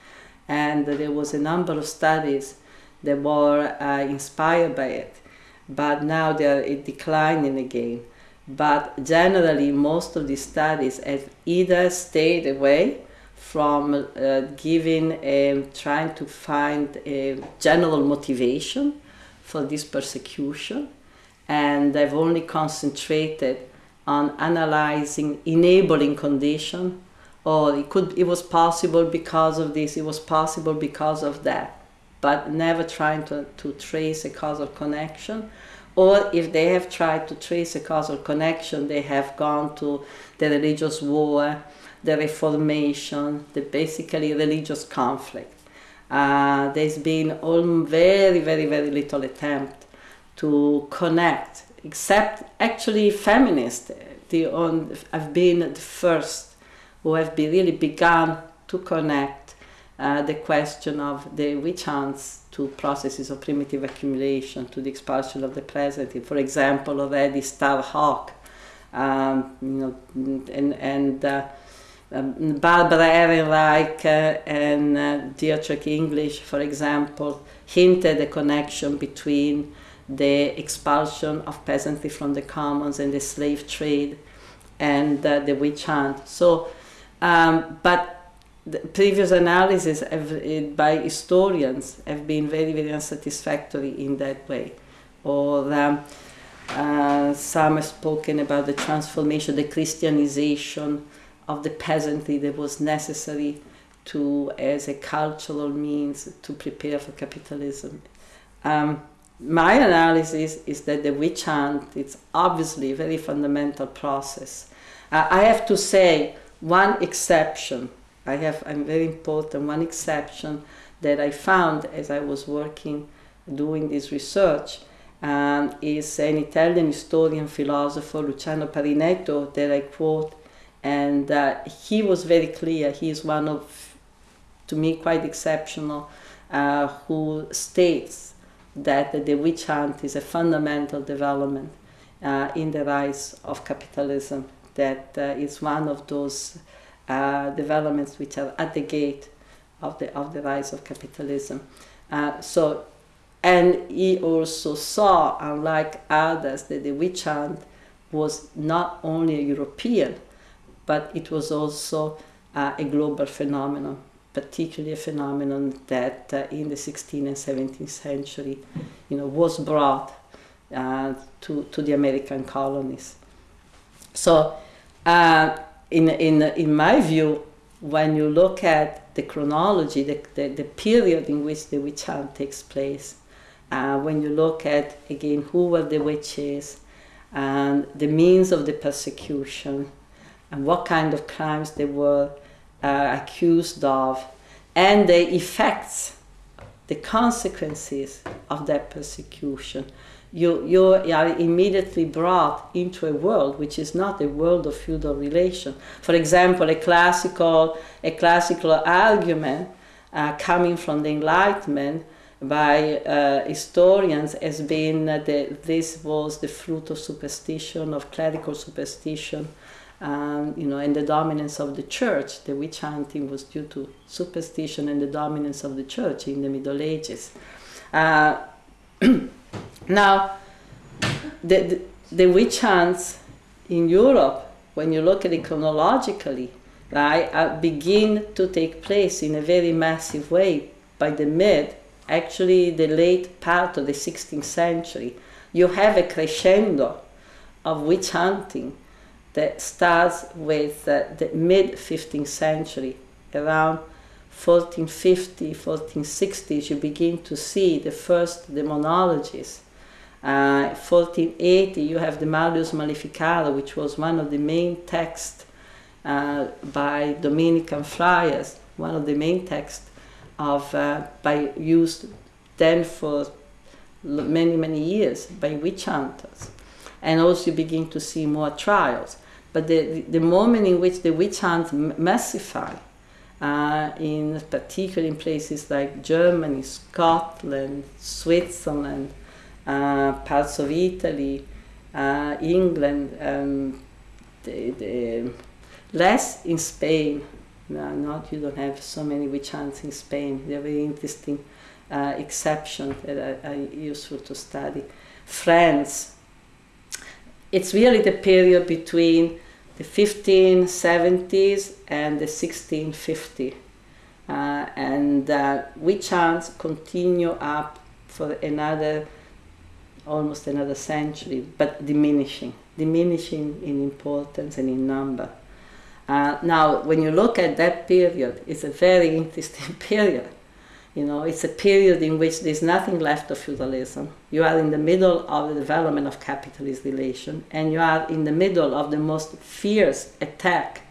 And there was a number of studies that were uh, inspired by it. But now they're declining again. But generally, most of these studies have either stayed away from uh, giving, a, trying to find a general motivation for this persecution and they've only concentrated on analyzing enabling condition or it could it was possible because of this it was possible because of that but never trying to, to trace a causal connection. Or if they have tried to trace a causal connection they have gone to the religious war the reformation the basically religious conflict. Uh, there's been all very very very little attempt to connect, except actually feminists. The on, have been the first who have be really begun to connect uh, the question of the witch hunts to processes of primitive accumulation, to the expulsion of the present. For example, already Starhawk, um, you know, and, and uh, um, Barbara Ehrenreich uh, and uh, Deirdre English, for example, hinted a connection between the expulsion of peasantry from the commons and the slave trade and uh, the witch hunt. So, um, but the previous analysis have, by historians have been very, very unsatisfactory in that way. Or um, uh, some have spoken about the transformation, the Christianization of the peasantry that was necessary to, as a cultural means to prepare for capitalism. Um, my analysis is that the witch hunt is obviously a very fundamental process. Uh, I have to say one exception. I have a very important one exception that I found as I was working doing this research um, is an Italian historian philosopher Luciano Parinetto that I quote and uh, he was very clear. He is one of, to me, quite exceptional, uh, who states that the witch hunt is a fundamental development uh, in the rise of capitalism. That uh, is one of those uh, developments which are at the gate of the of the rise of capitalism. Uh, so, and he also saw, unlike others, that the witch hunt was not only a European but it was also uh, a global phenomenon, particularly a phenomenon that uh, in the 16th and 17th century, you know, was brought uh, to, to the American colonies. So, uh, in, in, in my view, when you look at the chronology, the, the, the period in which the witch hunt takes place, uh, when you look at, again, who were the witches, and the means of the persecution, and what kind of crimes they were uh, accused of, and the effects, the consequences of that persecution. You, you are immediately brought into a world which is not a world of feudal relation. For example, a classical, a classical argument uh, coming from the Enlightenment by uh, historians has been that this was the fruit of superstition, of clerical superstition, um, you know, and the dominance of the church. The witch hunting was due to superstition and the dominance of the church in the Middle Ages. Uh, (clears throat) now, the, the, the, witch hunts in Europe, when you look at it chronologically, right, uh, begin to take place in a very massive way by the mid, actually the late part of the 16th century. You have a crescendo of witch hunting that starts with uh, the mid 15th century, around 1450, 1460s, you begin to see the first demonologies. Uh, 1480, you have the Malleus Maleficarum, which was one of the main texts uh, by Dominican friars, one of the main texts of uh, by used then for many many years by witch hunters, and also you begin to see more trials. But the, the moment in which the witch hunt massify, uh, in particular in places like Germany, Scotland, Switzerland, uh, parts of Italy, uh, England, um, the, the less in Spain. No, not you don't have so many witch hunts in Spain. They're very interesting uh, exception that are useful to study. France. It's really the period between the 1570s and the 1650. Uh, and uh, witch hunts continue up for another, almost another century, but diminishing, diminishing in importance and in number. Uh, now, when you look at that period, it's a very interesting (laughs) period you know, it's a period in which there's nothing left of feudalism. You are in the middle of the development of capitalist relation, and you are in the middle of the most fierce attack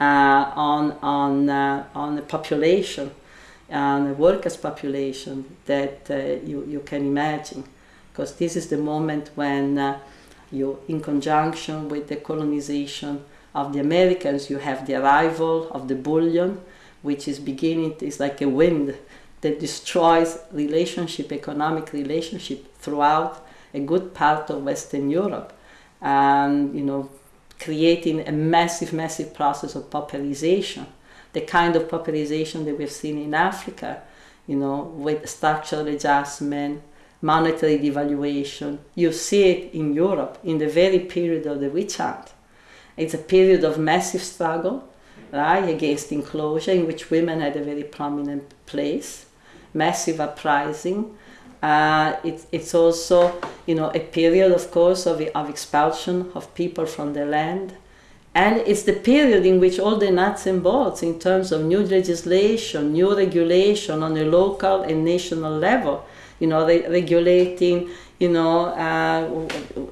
uh, on on uh, on the population, on the workers' population that uh, you you can imagine, because this is the moment when uh, you, in conjunction with the colonization of the Americans, you have the arrival of the bullion, which is beginning. It's like a wind that destroys relationship, economic relationship throughout a good part of Western Europe. And, you know, creating a massive, massive process of pauperization, the kind of pauperization that we've seen in Africa, you know, with structural adjustment, monetary devaluation. You see it in Europe in the very period of the witch hunt. It's a period of massive struggle, right, against enclosure in which women had a very prominent place, massive uprising. Uh, it, it's also, you know, a period, of course, of, of expulsion of people from the land. And it's the period in which all the nuts and bolts in terms of new legislation, new regulation on a local and national level, you know, re- regulating, you know, uh,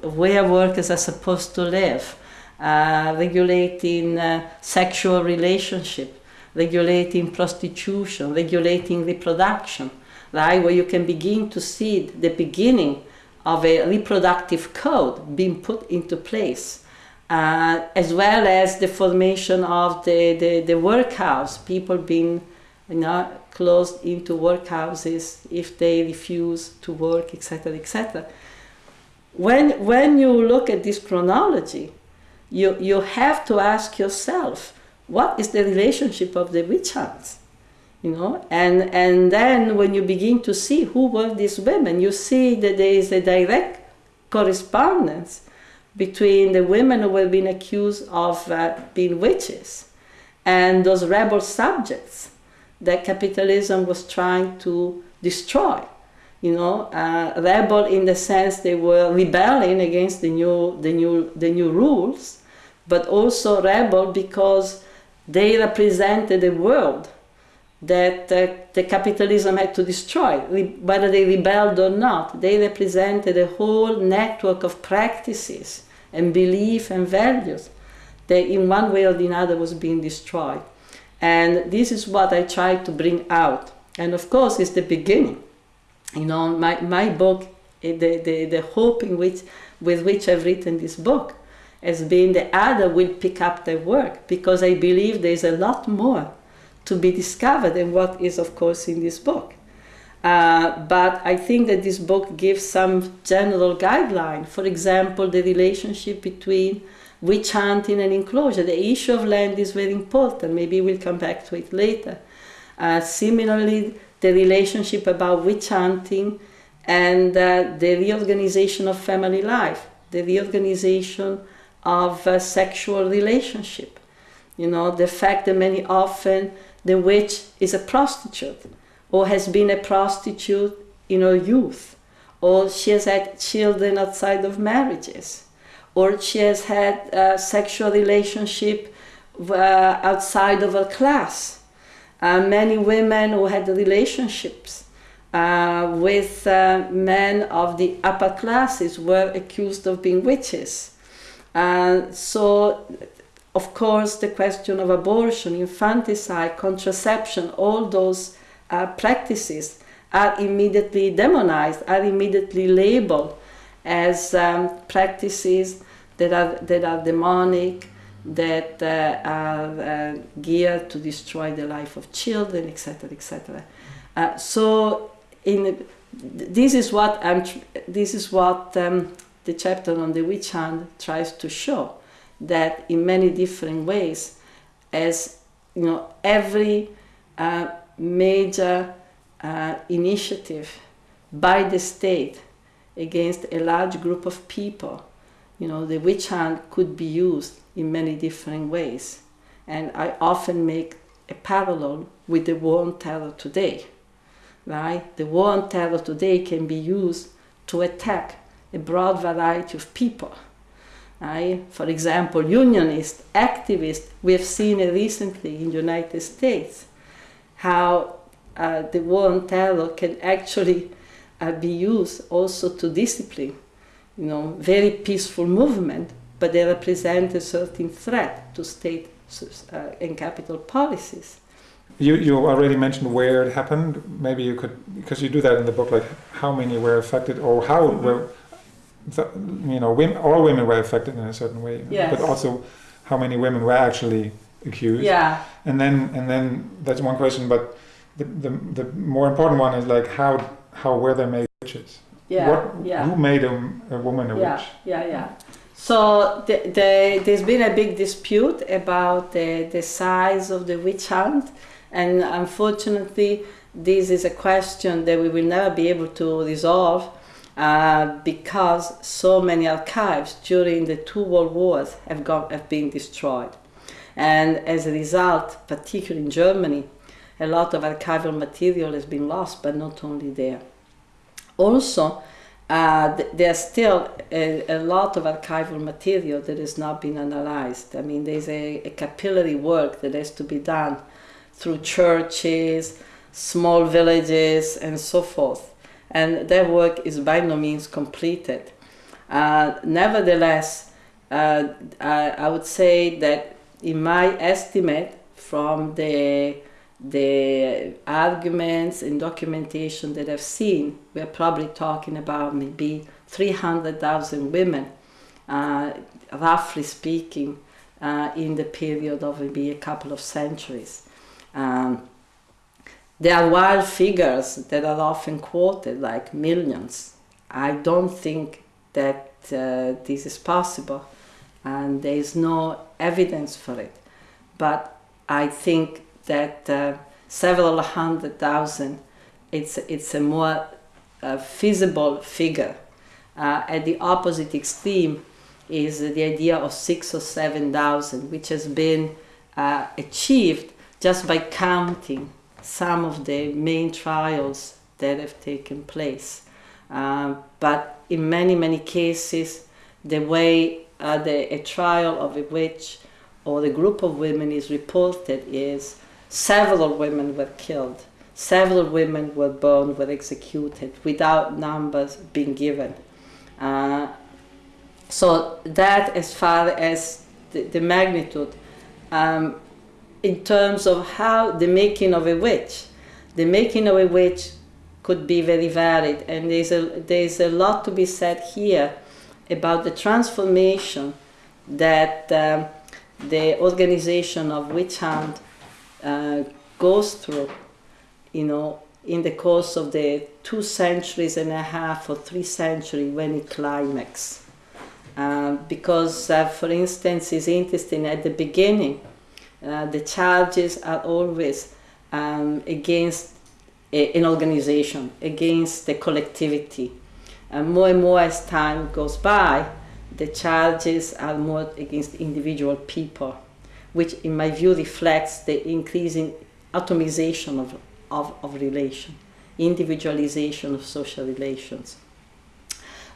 where workers are supposed to live, uh, regulating uh, sexual relationship, regulating prostitution, regulating reproduction, right? Where you can begin to see the beginning of a reproductive code being put into place. Uh, as well as the formation of the, the, the workhouse, people being you know, closed into workhouses if they refuse to work, etc., etc. When, when you look at this chronology, you, you have to ask yourself, what is the relationship of the witch hunts? You know, and, and then when you begin to see who were these women, you see that there is a direct correspondence between the women who were being accused of uh, being witches and those rebel subjects that capitalism was trying to destroy. You know, uh, rebel in the sense they were rebelling against the new, the new, the new rules, but also rebel because they represented a world that uh, the capitalism had to destroy, whether they rebelled or not. They represented a whole network of practices and belief and values that in one way or the other was being destroyed. And this is what I try to bring out. And of course, it's the beginning. You know, my, my book, eh, the, the, the hope in which, with which I've written this book has being the other will pick up the work because I believe there's a lot more to be discovered than what is, of course, in this book. Uh, but I think that this book gives some general guideline. For example, the relationship between witch hunting and enclosure. The issue of land is very important. Maybe we'll come back to it later. Uh, similarly, the relationship about witch hunting and uh, the reorganization of family life, the reorganization of uh, sexual relationship. You know, the fact that many often the witch is a prostitute or has been a prostitute in her youth or she has had children outside of marriages or she has had a sexual relationship uh, outside of her class. Uh, many women who had relationships uh, with uh, men of the upper classes were accused of being witches. So, of course, the question of abortion, infanticide, contraception, all those uh, practices are immediately demonized, are immediately labeled as um, practices that are, that are demonic, that uh, are uh, geared to destroy the life of children, etc., etc. Uh, so, in this is what I'm. This is what um, the chapter on the witch hunt tries to show that in many different ways, as you know, every uh, major uh, initiative by the state against a large group of people you know, the witch hunt could be used in many different ways. And I often make a parallel with the war on terror today, right? The war on terror today can be used to attack a broad variety of people. For example, unionists, activists, we have seen it recently in the United States, how uh, the war on terror can actually uh, be used also to discipline you know, very peaceful movement, but they represent a certain threat to state uh, and capital policies. You, you already mentioned where it happened. Maybe you could, because you do that in the book, like how many were affected or how mm-hmm. were, the, you know, women, all women were affected in a certain way, yes. but also how many women were actually accused. Yeah. And then, and then that's one question, but the, the, the more important one is like how, how were they made witches? Yeah, what, yeah. Who made a, a woman a yeah, witch? Yeah, yeah. So the, the, there's been a big dispute about the, the size of the witch hunt, and unfortunately, this is a question that we will never be able to resolve uh, because so many archives during the two world wars have, have been destroyed. And as a result, particularly in Germany, a lot of archival material has been lost, but not only there. Also, uh, there's still a, a, lot of archival material that has not been analyzed. I mean, there's a, a capillary work that has to be done through churches, small villages, and so forth. And that work is by no means completed. Uh, nevertheless, uh, I, I would say that in my estimate from the the arguments and documentation that I've seen, we're probably talking about maybe 300,000 women, uh, roughly speaking, uh, in the period of maybe a couple of centuries. Um, there are wild figures that are often quoted, like millions. I don't think that uh, this is possible, and there is no evidence for it. But I think that uh, several hundred thousand, it's, it's a more uh, feasible figure. Uh, at the opposite extreme is the idea of six or seven thousand, which has been uh, achieved just by counting some of the main trials that have taken place. Uh, but in many, many cases, the way uh, the, a trial of a witch or a group of women is reported is several women were killed, several women were burned, were executed without numbers being given. Uh, so that as far as the, the magnitude, um, in terms of how the making of a witch, the making of a witch could be very varied and there's a, there's a lot to be said here about the transformation that um, the organization of witch hunt uh, goes through, you know, in the course of the two centuries and a half or three centuries when it climax. Uh, because, uh, for instance, it's interesting at the beginning, uh, the charges are always um, against a, an organization, against the collectivity. And more and more as time goes by, the charges are more against individual people which in my view reflects the increasing atomization of, of, of relation, individualization of social relations.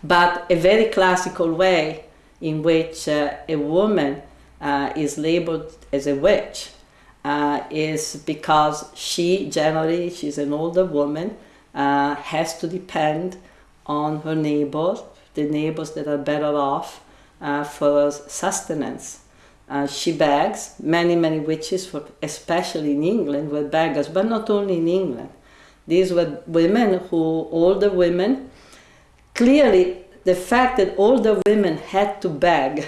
But a very classical way in which uh, a woman uh, is labeled as a witch uh, is because she generally, she's an older woman, uh, has to depend on her neighbors, the neighbors that are better off uh, for sustenance. Uh, she begs. Many, many witches, for, especially in England, were beggars, but not only in England. These were women who, older women, clearly the fact that older women had to beg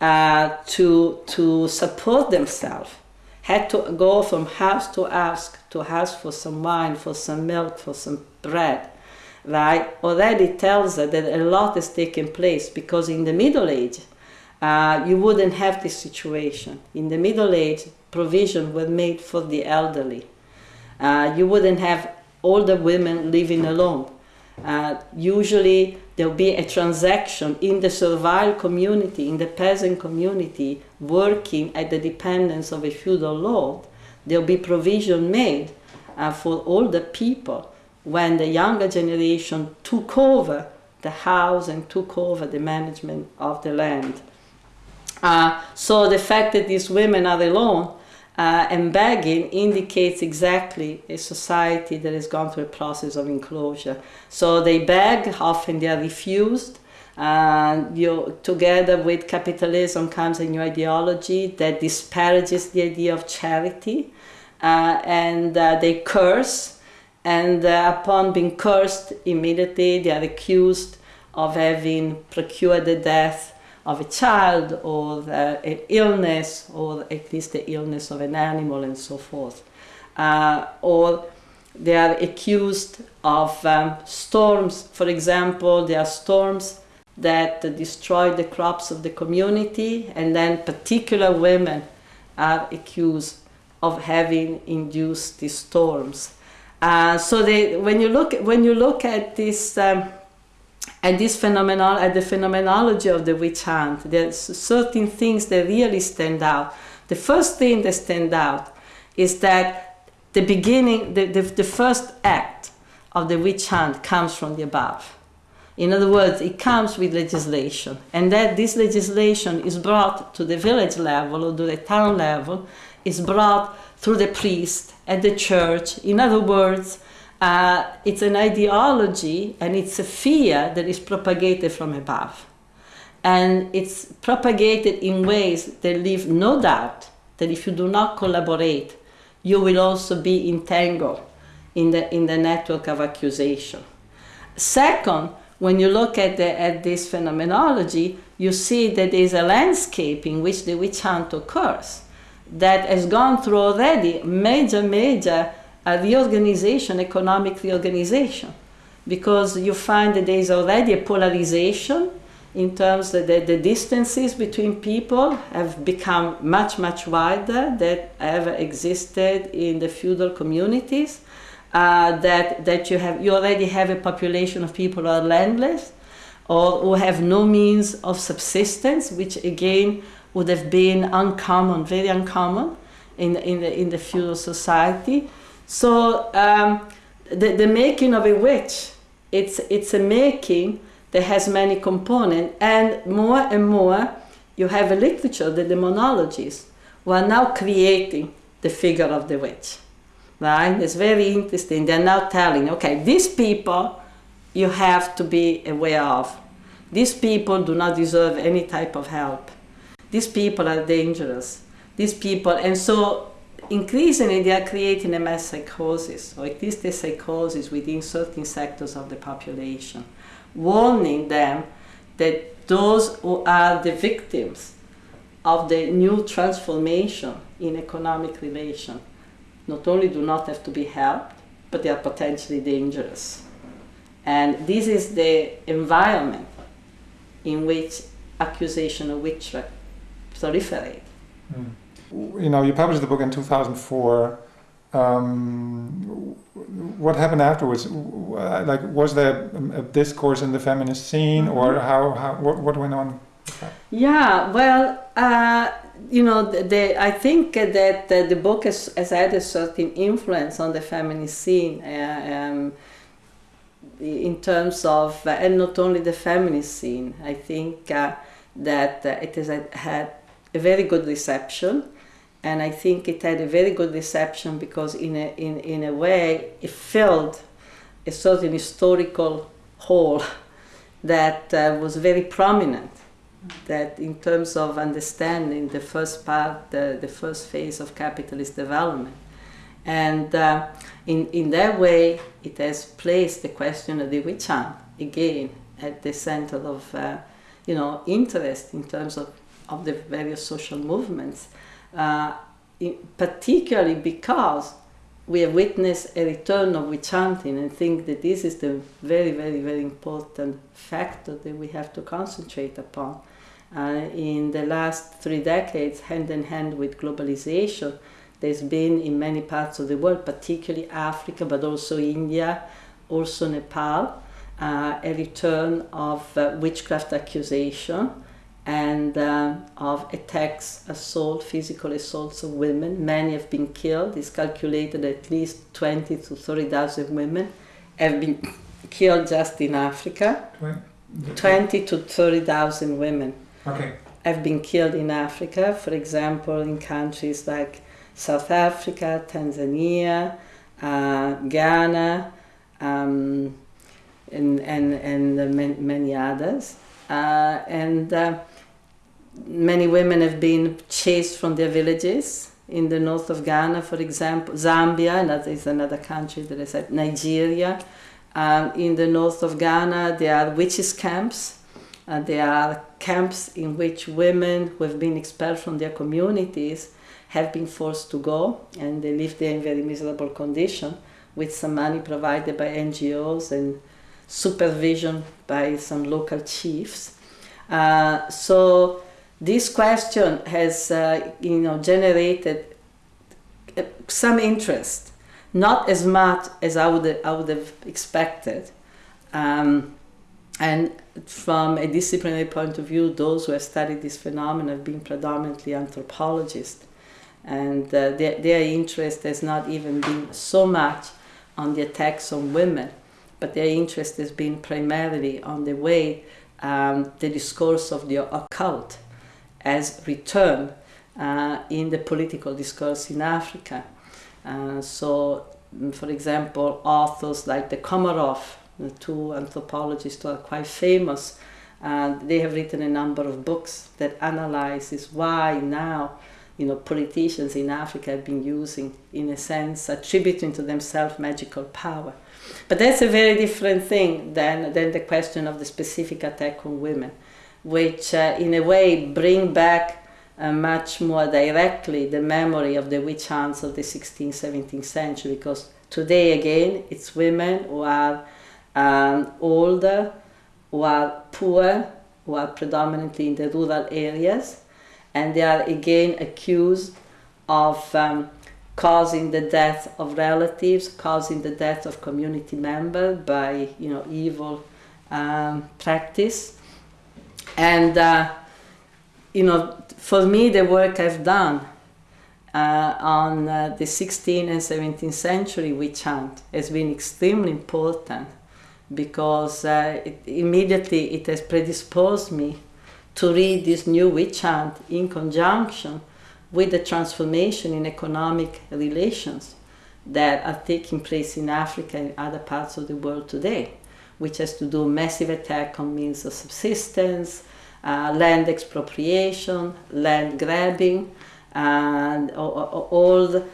uh, to, to support themselves, had to go from house to house to ask for some wine, for some milk, for some bread, right, already tells us that a lot has taken place because in the Middle Age, uh, you wouldn't have this situation. In the Middle Age, provision was made for the elderly. Uh, you wouldn't have older women living alone. Uh, usually, there'll be a transaction in the servile community, in the peasant community, working at the dependence of a feudal lord. There'll be provision made uh, for the people when the younger generation took over the house and took over the management of the land. Uh, so the fact that these women are alone uh, and begging indicates exactly a society that has gone through a process of enclosure. So they beg, often they are refused. Uh, you, together with capitalism comes a new ideology that disparages the idea of charity, uh, and uh, they curse. And uh, upon being cursed, immediately they are accused of having procured the death of a child or an illness or at least the illness of an animal and so forth. Uh, or they are accused of um, storms. For example, there are storms that destroy the crops of the community, and then particular women are accused of having induced these storms. Uh, so they, when you look when you look at this um, at this phenomenon at uh, the phenomenology of the witch hunt, there's certain things that really stand out. The first thing that stand out is that the beginning, the, the, the first act of the witch hunt comes from the above. In other words, it comes with legislation, and that this legislation is brought to the village level or to the town level, is brought through the priest at the church. In other words, uh, it's an ideology and it's a fear that is propagated from above. And it's propagated in ways that leave no doubt that if you do not collaborate, you will also be entangled in the, in the network of accusation. Second, when you look at, the, at this phenomenology, you see that there is a landscape in which the witch hunt occurs that has gone through already major, major reorganization, economic reorganization, because you find that there is already a polarization in terms that the, distances between people have become much, much wider than ever existed in the feudal communities uh, that, that you, have, you already have a population of people who are landless or who have no means of subsistence, which again would have been uncommon, very uncommon in, in, the, in the feudal society. So um, the, the making of a witch, it's, it's a making that has many components, and more and more you have a literature, the demonologists, who are now creating the figure of the witch right? It's very interesting. They're now telling, okay, these people you have to be aware of. These people do not deserve any type of help. These people are dangerous. These people, and so increasingly they are creating a mass psychosis, or at least a psychosis within certain sectors of the population, warning them that those who are the victims of the new transformation in economic relation not only do not have to be helped, but they are potentially dangerous. And this is the environment in which accusation of witchcraft proliferate. Mm. You know, you published the book in 2004. Um, what happened afterwards? Like, was there a discourse in the feminist scene, mm -hmm. or how, how what, what went on? Yeah, well, uh, you know, the, the, I think that the book has, has, had a certain influence on the feminist scene uh, um, in terms of, uh, and not only the feminist scene. I think uh, that uh, it has had a very good reception, and I think it had a very good reception because, in a, in, in a way, it filled a certain historical hole (laughs) that uh, was very prominent that in terms of understanding the first part, the, the first phase of capitalist development. And uh, in, in that way, it has placed the question of the witch hunt again at the center of uh, you know, interest in terms of, of the various social movements, uh, particularly because we have witnessed a return of witch hunting and think that this is the very, very, very important factor that we have to concentrate upon. Uh, in the last three decades, hand in hand with globalization, there's been in many parts of the world, particularly Africa, but also India, also Nepal, uh, a return of uh, witchcraft accusation and uh, of attacks, assault, physical assaults of women. Many have been killed. It's calculated at least 20 to 30,000 women have been killed just in Africa. 20 to 30,000 women okay. have been killed in Africa, for example, in countries like South Africa, Tanzania, uh, Ghana, um, and, and, and many others. Uh, and uh, many women have been chased from their villages in the north of Ghana, for example, Zambia, and that is another country that I said, Nigeria. Um, in the north of Ghana, there are witches' camps. There are camps in which women who have been expelled from their communities have been forced to go, and they live there in very miserable condition with some money provided by NGOs and supervision by some local chiefs. Uh, so this question has, uh, you know, generated uh, some interest, not as much as I would, I would have expected. Um, and from a disciplinary point of view, those who have studied this phenomenon have been predominantly anthropologists. And uh, their, their interest has not even been so much on the attacks on women, but their interest has been primarily on the way um, the discourse of the occult has returned uh, in the political discourse in Africa. Uh, so, mm, for example, authors like the Comaroff, the two anthropologists who are quite famous, uh, they have written a number of books that analyzes why now you know, politicians in Africa have been using, in a sense, attributing to themselves magical power. But that's a very different thing than, than the question of the specific attack on women, which uh, in a way bring back uh, much more directly the memory of the witch hunts of the 16th, 17th century, because today again it's women who are um, older, who are poor, who are predominantly in the rural areas, and they are again accused of um, causing the death of relatives, causing the death of community members by you know evil um, practice, and uh, you know for me the work I've done uh, on uh, the 16th and 17th century witch hunt has been extremely important because uh, it, immediately it has predisposed me to read this new witch hunt in conjunction with the transformation in economic relations that are taking place in Africa and other parts of the world today, which has to do massive attack on means of subsistence, uh, land expropriation, land grabbing, and all the,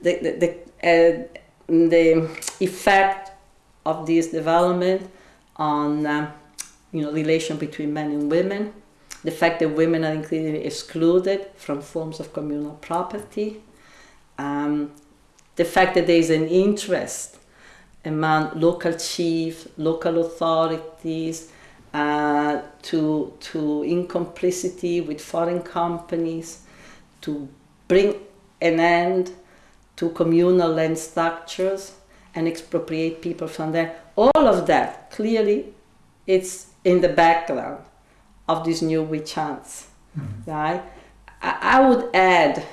the, the, uh, the effect of this development on uh, you know relation between men and women. The fact that women are increasingly excluded from forms of communal property, um, the fact that there is an interest among local chiefs, local authorities, uh, to, to in complicity with foreign companies, to bring an end to communal land structures and expropriate people from there. All of that clearly it's in the background of this new witch hunts, mm-hmm. right? I, I would add,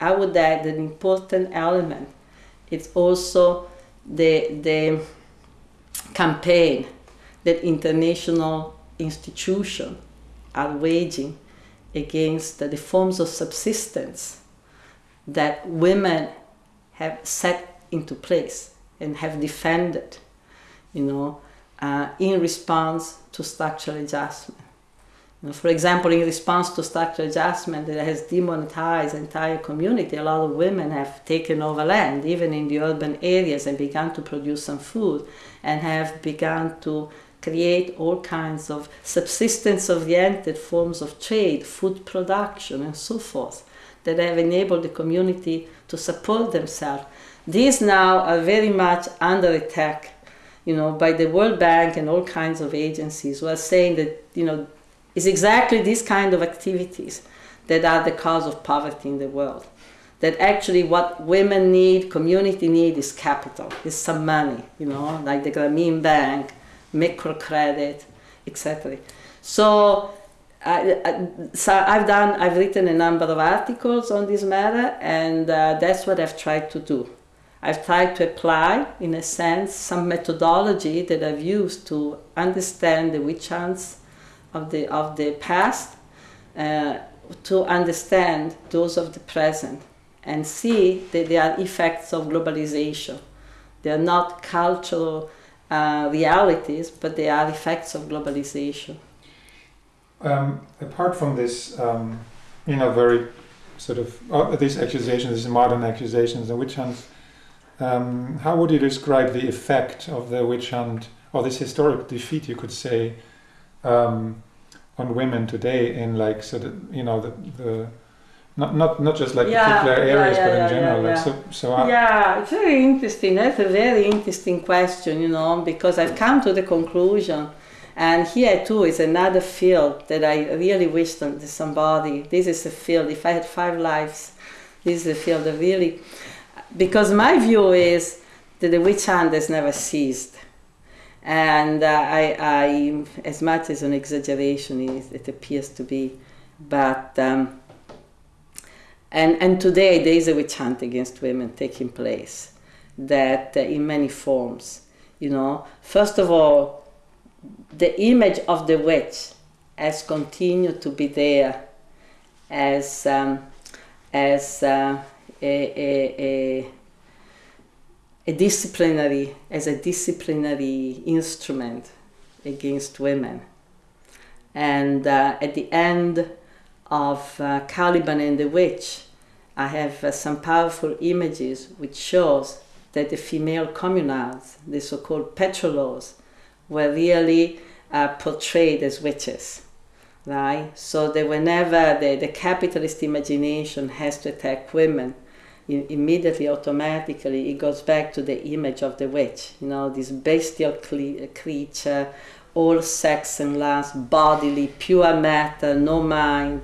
I would add an important element. It's also the the campaign that international institutions are waging against the forms of subsistence that women have set into place and have defended, you know, uh, in response to structural adjustment. For example, in response to structural adjustment that has demonetized entire community, a lot of women have taken over land, even in the urban areas, and begun to produce some food, and have begun to create all kinds of subsistence-oriented forms of trade, food production, and so forth, that have enabled the community to support themselves. These now are very much under attack, you know, by the World Bank and all kinds of agencies who are saying that, you know, it's exactly these kind of activities that are the cause of poverty in the world. That actually what women need, community need is capital, is some money, you know, like the Grameen Bank, microcredit, etc. So, I, so I've done, I've written a number of articles on this matter, and uh, that's what I've tried to do. I've tried to apply, in a sense, some methodology that I've used to understand the witch hunts of the, of the past uh, to understand those of the present and see that they are effects of globalization. They are not cultural uh, realities, but they are effects of globalization. Um, apart from this, um, you know, very sort of uh, these accusations, these modern accusations, the witch hunt. Um, how would you describe the effect of the witch hunt, or this historic defeat, you could say, um, on women today in like sort of you know the, the not not not just like yeah, particular areas, yeah, yeah, but in general. Like so, so I yeah, it's very interesting. That's a very interesting question, you know, because I've come to the conclusion, and here too is another field that I really wish that somebody. This is a field. If I had five lives, this is a field that really, because my view is that the witch hunt has never ceased. And uh, I, I, as much as an exaggeration is, it appears to be, but um, and, and today there is a witch hunt against women taking place that uh, in many forms. You know, first of all, the image of the witch has continued to be there as, um, as uh, a, a, a, a disciplinary, as a disciplinary instrument against women. And uh, at the end of uh, Caliban and the witch, I have uh, some powerful images which shows that the female communards, the so-called pétroleuses, were really uh, portrayed as witches, right? So that whenever the, the capitalist imagination has to attack women, immediately, automatically, it goes back to the image of the witch, you know, this bestial creature, all sex and lust, bodily, pure matter, no mind,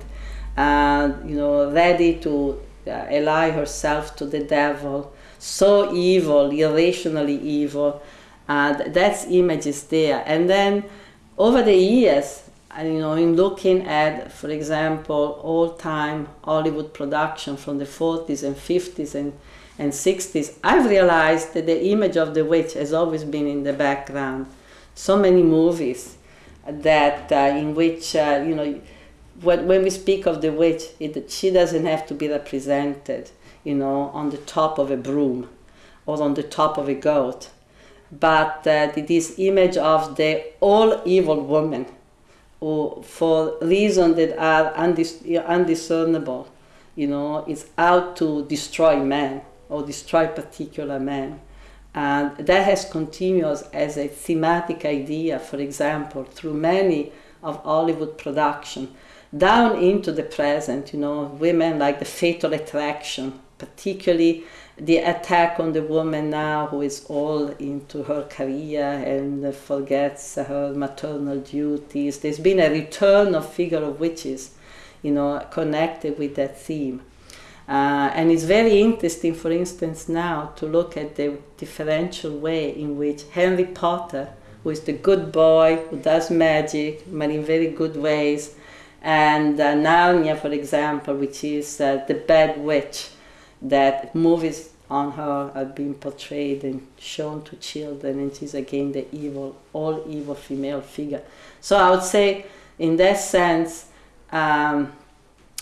and you know, ready to uh, ally herself to the devil, so evil, irrationally evil. And that image is there. And then over the years, you know, in looking at, for example, all-time Hollywood production from the 40s and 50s and, and 60s, I've realized that the image of the witch has always been in the background. So many movies that uh, in which, uh, you know, when, when we speak of the witch, it, she doesn't have to be represented, you know, on the top of a broom or on the top of a goat, but uh, this image of the all evil woman who, for reasons that are undis- undiscernible, you know, is out to destroy man or destroy particular man. And that has continued as a thematic idea, for example, through many of Hollywood production down into the present, you know, women like the fatal attraction, particularly the attack on the woman now who is all into her career and forgets her maternal duties. There's been a return of figure of witches, you know, connected with that theme. Uh, and it's very interesting, for instance, now to look at the differential way in which Henry Potter, who is the good boy who does magic, but in very good ways, and uh, Narnia, for example, which is uh, the bad witch, that movies on her are being portrayed and shown to children, and she's again the evil, all evil female figure. So I would say, in that sense, um,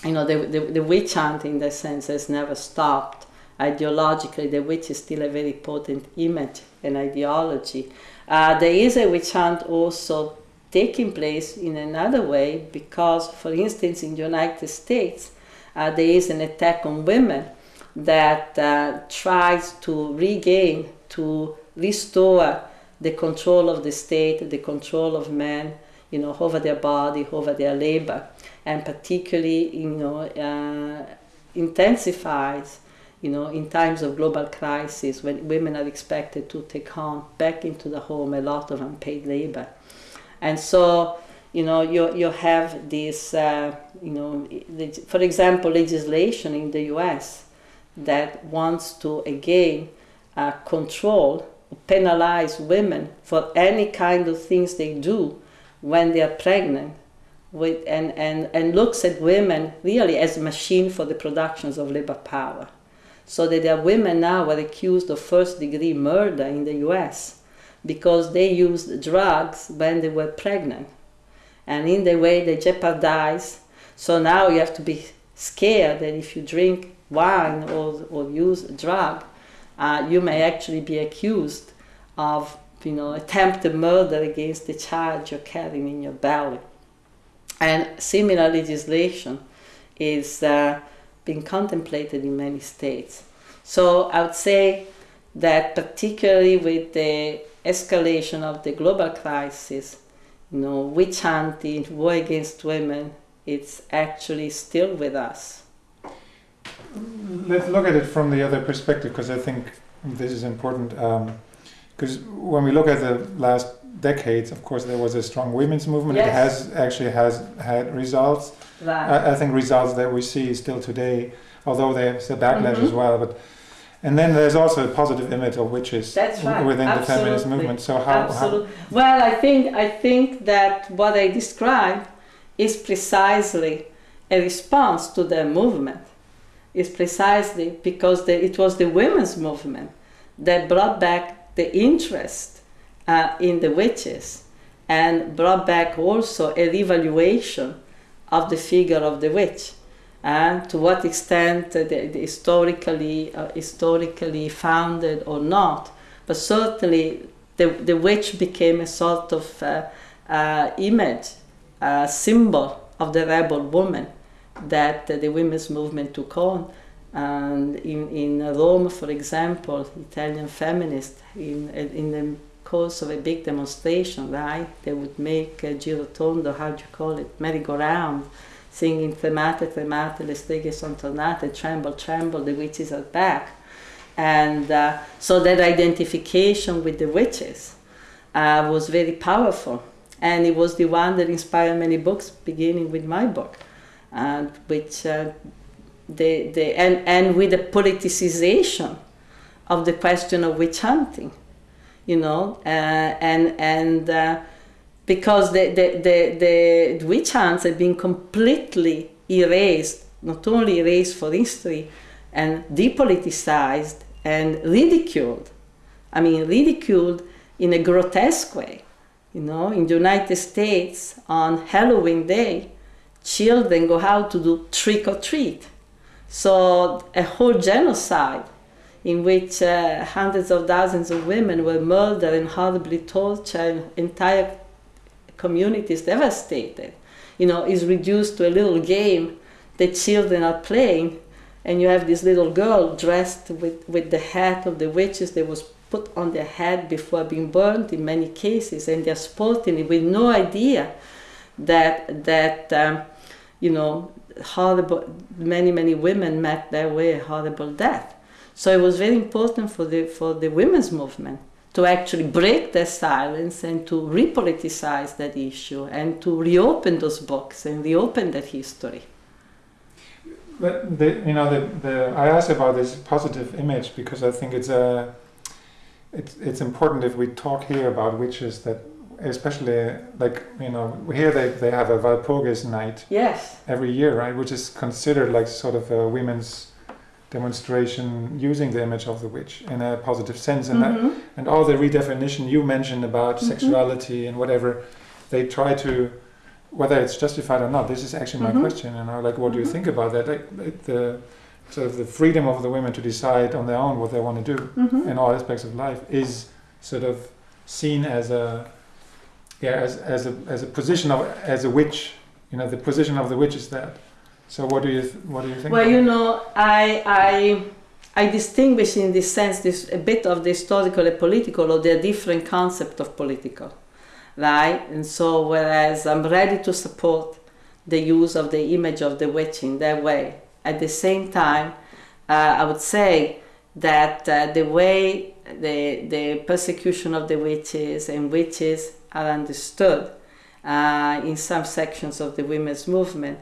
you know, the, the, the witch hunt in that sense has never stopped. Ideologically, the witch is still a very potent image and ideology. Uh, there is a witch hunt also taking place in another way because, for instance, in the United States, uh, there is an attack on women that uh, tries to regain, to restore the control of the state, the control of men, you know, over their body, over their labor, and particularly, you know, uh, intensifies, you know, in times of global crisis when women are expected to take on back into the home a lot of unpaid labor. And so, you know, you, you have this, uh, you know, for example, legislation in the US that wants to again uh, control, penalize women for any kind of things they do when they are pregnant. With, and, and, and looks at women really as a machine for the productions of labor power. So that there are women now who are accused of first degree murder in the US because they used drugs when they were pregnant. And in the way they jeopardize. So now you have to be scared that if you drink wine or, or use a drug, uh, you may actually be accused of you know, attempted murder against the child you're carrying in your belly. And similar legislation is uh, being contemplated in many states. So I would say that particularly with the escalation of the global crisis, you know, witch hunting, war against women, it's actually still with us. let's look at it from the other perspective because I think this is important. Because um, when we look at the last decades, of course, there was a strong women's movement. Yes. It has actually has had results. Right. I, I, think results that we see still today, although there's a backlash mm-hmm. as well. But and then there's also a positive image of witches right. within Absolutely. the feminist movement. So how, Absolutely. how? Well, I think I think that what I describe is precisely a response to the movement. Is precisely because the, it was the women's movement that brought back the interest uh, in the witches and brought back also a revaluation of the figure of the witch and to what extent the, the historically uh, historically founded or not. But certainly the, the witch became a sort of uh, uh, image a symbol of the rebel woman that the women's movement took on. And in, in Rome for example Italian feminists in, in the course of a big demonstration right they would make a girotondo how do you call it merry-go-round singing tremate, tremate, le streghe sono tornate, tremble, tremble, the witches are back. And uh, so that identification with the witches uh, was very powerful. And it was the one that inspired many books, beginning with my book, uh, which uh, the, the, and, and with the politicization of the question of witch hunting, you know, uh, and, and uh, because the, the, the, the witch hunts have been completely erased, not only erased for history, and depoliticized and ridiculed. I mean, ridiculed in a grotesque way. You know, in the United States, on Halloween Day, children go out to do trick or treat. So, a whole genocide in which uh, hundreds of thousands of women were murdered and horribly tortured, entire community is devastated, you know, is reduced to a little game that children are playing, and you have this little girl dressed with, with the hat of the witches that was put on their head before being burned in many cases, and they're sporting it with no idea that that um, you know horrible many many women met their way a horrible death. So it was very important for the for the women's movement to actually break their silence and to repoliticize that issue and to reopen those books and reopen that history. But the, you know, the, the, I asked about this positive image because I think it's a, it's it's important if we talk here about witches that especially like you know here they, they have a Walpurgis night yes every year right which is considered like sort of a women's demonstration using the image of the witch in a positive sense and mm-hmm. that, and all the redefinition you mentioned about mm-hmm. sexuality and whatever they try to whether it's justified or not this is actually my mm-hmm. question you know like what do you mm-hmm. think about that like, like, the sort of the freedom of the women to decide on their own what they want to do mm-hmm. in all aspects of life is sort of seen as a yeah as, as a as a position of as a witch you know the position of the witch is that so what do you what do you think? Well, you know, I I I distinguish in this sense this a bit of the historical and political, or the different concept of political, right? And so whereas I'm ready to support the use of the image of the witch in that way, at the same time, uh, I would say that uh, the way the the persecution of the witches and witches are understood uh, in some sections of the women's movement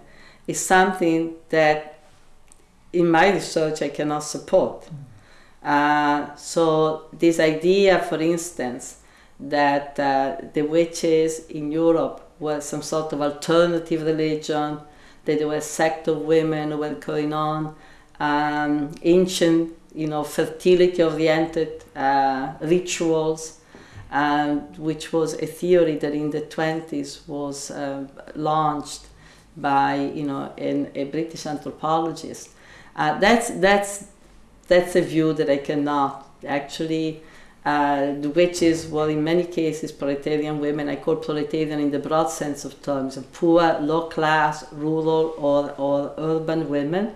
is something that in my research I cannot support. Mm. Uh, so this idea, for instance, that uh, the witches in Europe were some sort of alternative religion, that there were a sect of women who were going on, um, ancient, you know, fertility-oriented uh, rituals, um, which was a theory that in the 20s was uh, launched by you know in a British anthropologist. Uh, that's that's that's a view that I cannot actually. Uh, the witches were in many cases proletarian women. I call proletarian in the broad sense of terms, poor, low class, rural or, or urban women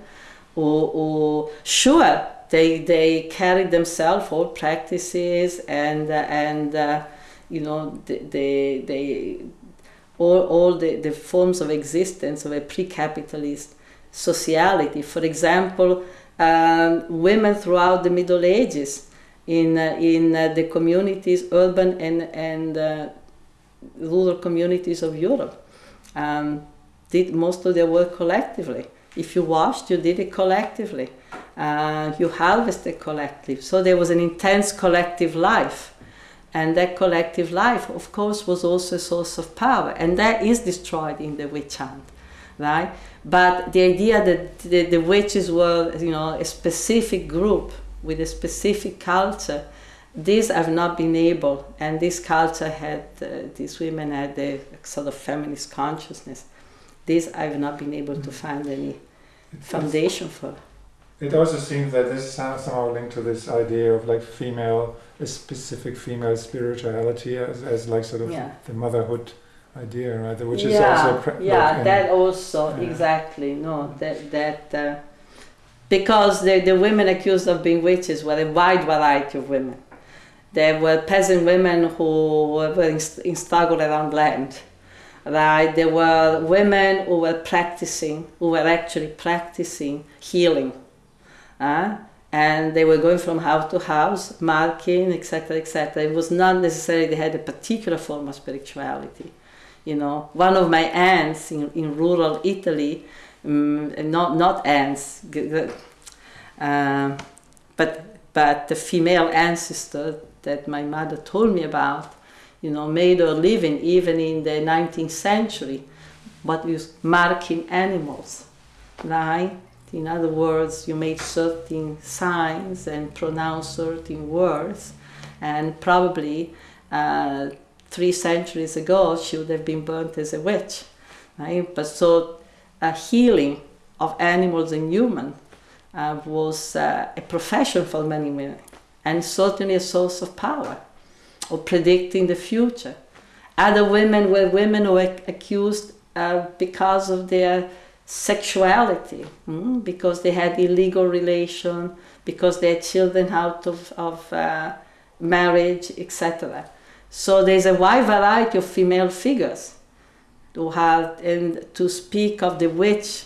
who, who sure they they carried themselves all practices and uh, and uh, you know they they all, all the, the forms of existence of a pre-capitalist sociality. For example, um, women throughout the Middle Ages in, uh, in uh, the communities, urban and, and uh, rural communities of Europe. Um, did most of their work collectively. If you washed, you did it collectively. Uh, you harvested collectively. So there was an intense collective life. And that collective life, of course, was also a source of power. And that is destroyed in the witch hunt, right? But the idea that the, the witches were, you know, a specific group with a specific culture, these have not been able, and this culture had, uh, these women had a sort of feminist consciousness. This I've not been able to find any foundation for. It also seems that this is somehow linked to this idea of like female, a specific female spirituality as, as like sort of Yeah. the motherhood idea, right? Which is yeah, also pre- yeah, like that also Yeah. exactly no that that uh, because the the women accused of being witches were a wide variety of women. There were peasant women who were in, in struggle around land, right? There were women who were practicing, who were actually practicing healing, uh, and they were going from house to house, marking, etc., etc. It was not necessarily they had a particular form of spirituality. You know, one of my aunts in, in rural Italy, um, not not aunts, uh, but but the female ancestor that my mother told me about, you know, made her living even in the 19th century, but was marking animals, right? In other words, you made certain signs and pronounced certain words, and probably uh, three centuries ago she would have been burnt as a witch, right? But so a healing of animals and human uh, was uh, a profession for many women, and certainly a source of power, of predicting the future. Other women were women who were accused uh, because of their sexuality, mm, because they had illegal relation, because they had children out of, of uh, marriage, etc. So there's a wide variety of female figures who had and to speak of the witch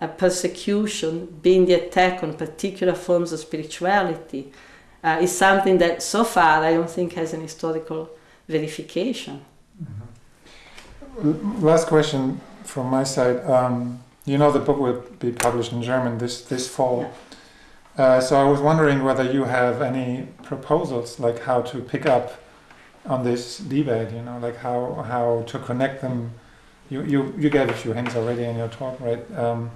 uh, persecution being the attack on particular forms of spirituality uh, is something that so far I don't think has an historical verification. L- Last question from my side. Um, you know the book will be published in German this this fall. Uh, so I was wondering whether you have any proposals, like how to pick up on this debate. You know, like how how to connect them. You you, you gave a few hints already in your talk, right? Um,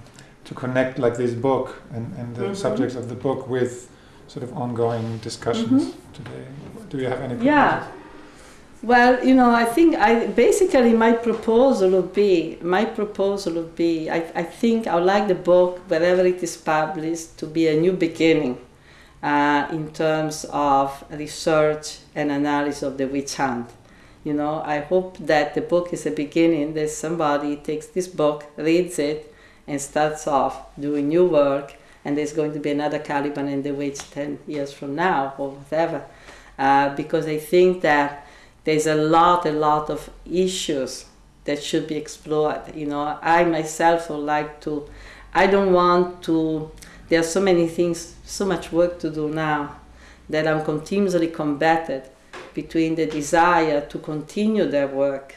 to connect like this book and, and the Mhm. subjects of the book with sort of ongoing discussions Mhm. today. Do you have any? Proposals? Yeah. Well, you know, I think I basically my proposal would be my proposal would be I, I think I would like the book wherever it is published to be a new beginning uh, in terms of research and analysis of the witch hunt. You know, I hope that the book is a beginning that somebody takes this book, reads it, and starts off doing new work, and there's going to be another Caliban and the Witch 10 years from now or whatever. Uh, because I think that there's a lot, a lot of issues that should be explored. You know, I myself would like to, I don't want to, there are so many things, so much work to do now that I'm continuously combated between the desire to continue their work,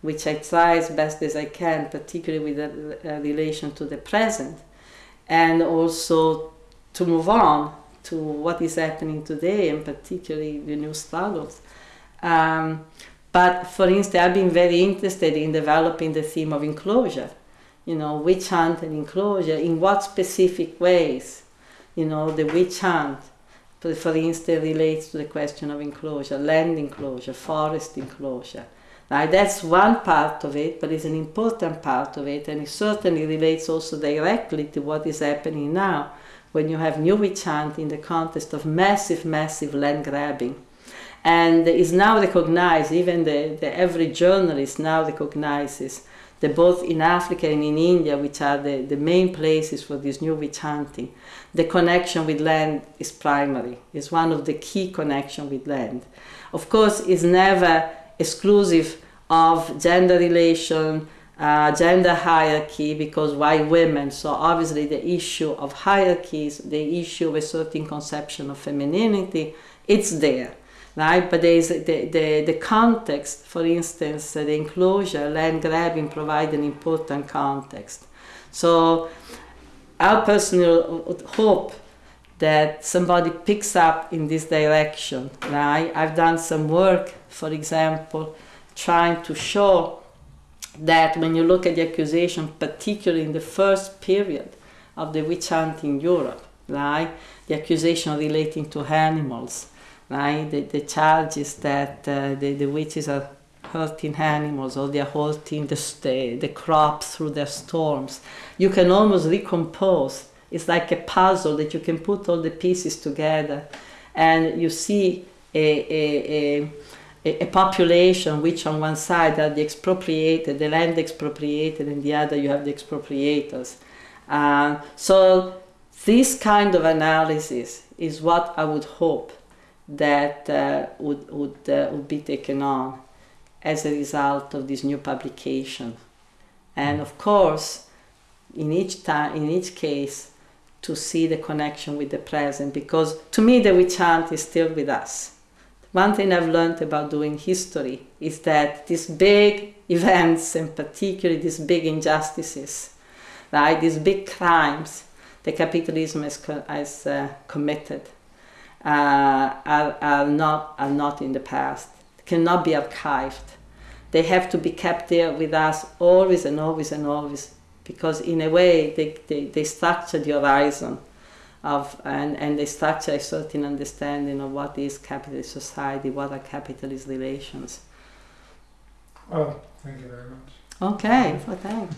which I try as best as I can, particularly with the uh, relation to the present, and also to move on to what is happening today, and particularly the new struggles. Um, but for instance, I've been very interested in developing the theme of enclosure. You know, witch hunt and enclosure. In what specific ways, you know, the witch hunt, for for instance, relates to the question of enclosure, land enclosure, forest enclosure. Now, that's one part of it, but it's an important part of it, and it certainly relates also directly to what is happening now when you have new witch hunt in the context of massive, massive land grabbing and is now recognized, even the, the average journalist now recognizes that both in Africa and in India, which are the, the main places for this new witch hunting, the connection with land is primary, is one of the key connection with land. Of course, it's never exclusive of gender relation, uh, gender hierarchy because why women? So obviously the issue of hierarchies, the issue of a certain conception of femininity, it's there, right? But there is the, the, the context, for instance, the enclosure, land grabbing provide an important context. So our personal hope that somebody picks up in this direction, right? I've done some work, for example, trying to show that when you look at the accusation, particularly in the first period of the witch hunt in Europe, right, the accusation relating to animals, right, the, the is that uh, the, the witches are hurting animals or they are hurting the, the, crops through their storms, you can almost recompose. It's like a puzzle that you can put all the pieces together and you see a, a, a a, a, population which on one side are the expropriated, the land expropriated, and the other you have the expropriators. Uh, so this kind of analysis is what I would hope that uh, would, would, uh, would be taken on as a result of this new publication. And of course, in each time, in each case, to see the connection with the present, because to me the witch hunt is still with us one thing I've learned about doing history is that these big (laughs) events, and particularly these big injustices, right, these big crimes that capitalism has, has uh, committed, uh, are, are, not, are not in the past, cannot be archived. They have to be kept there with us always and always and always, because in a way they, they, they structure the horizon of and, and they structure a certain understanding of what is capitalist society, what are capitalist relations. Well, thank you very much. Okay, well, thanks.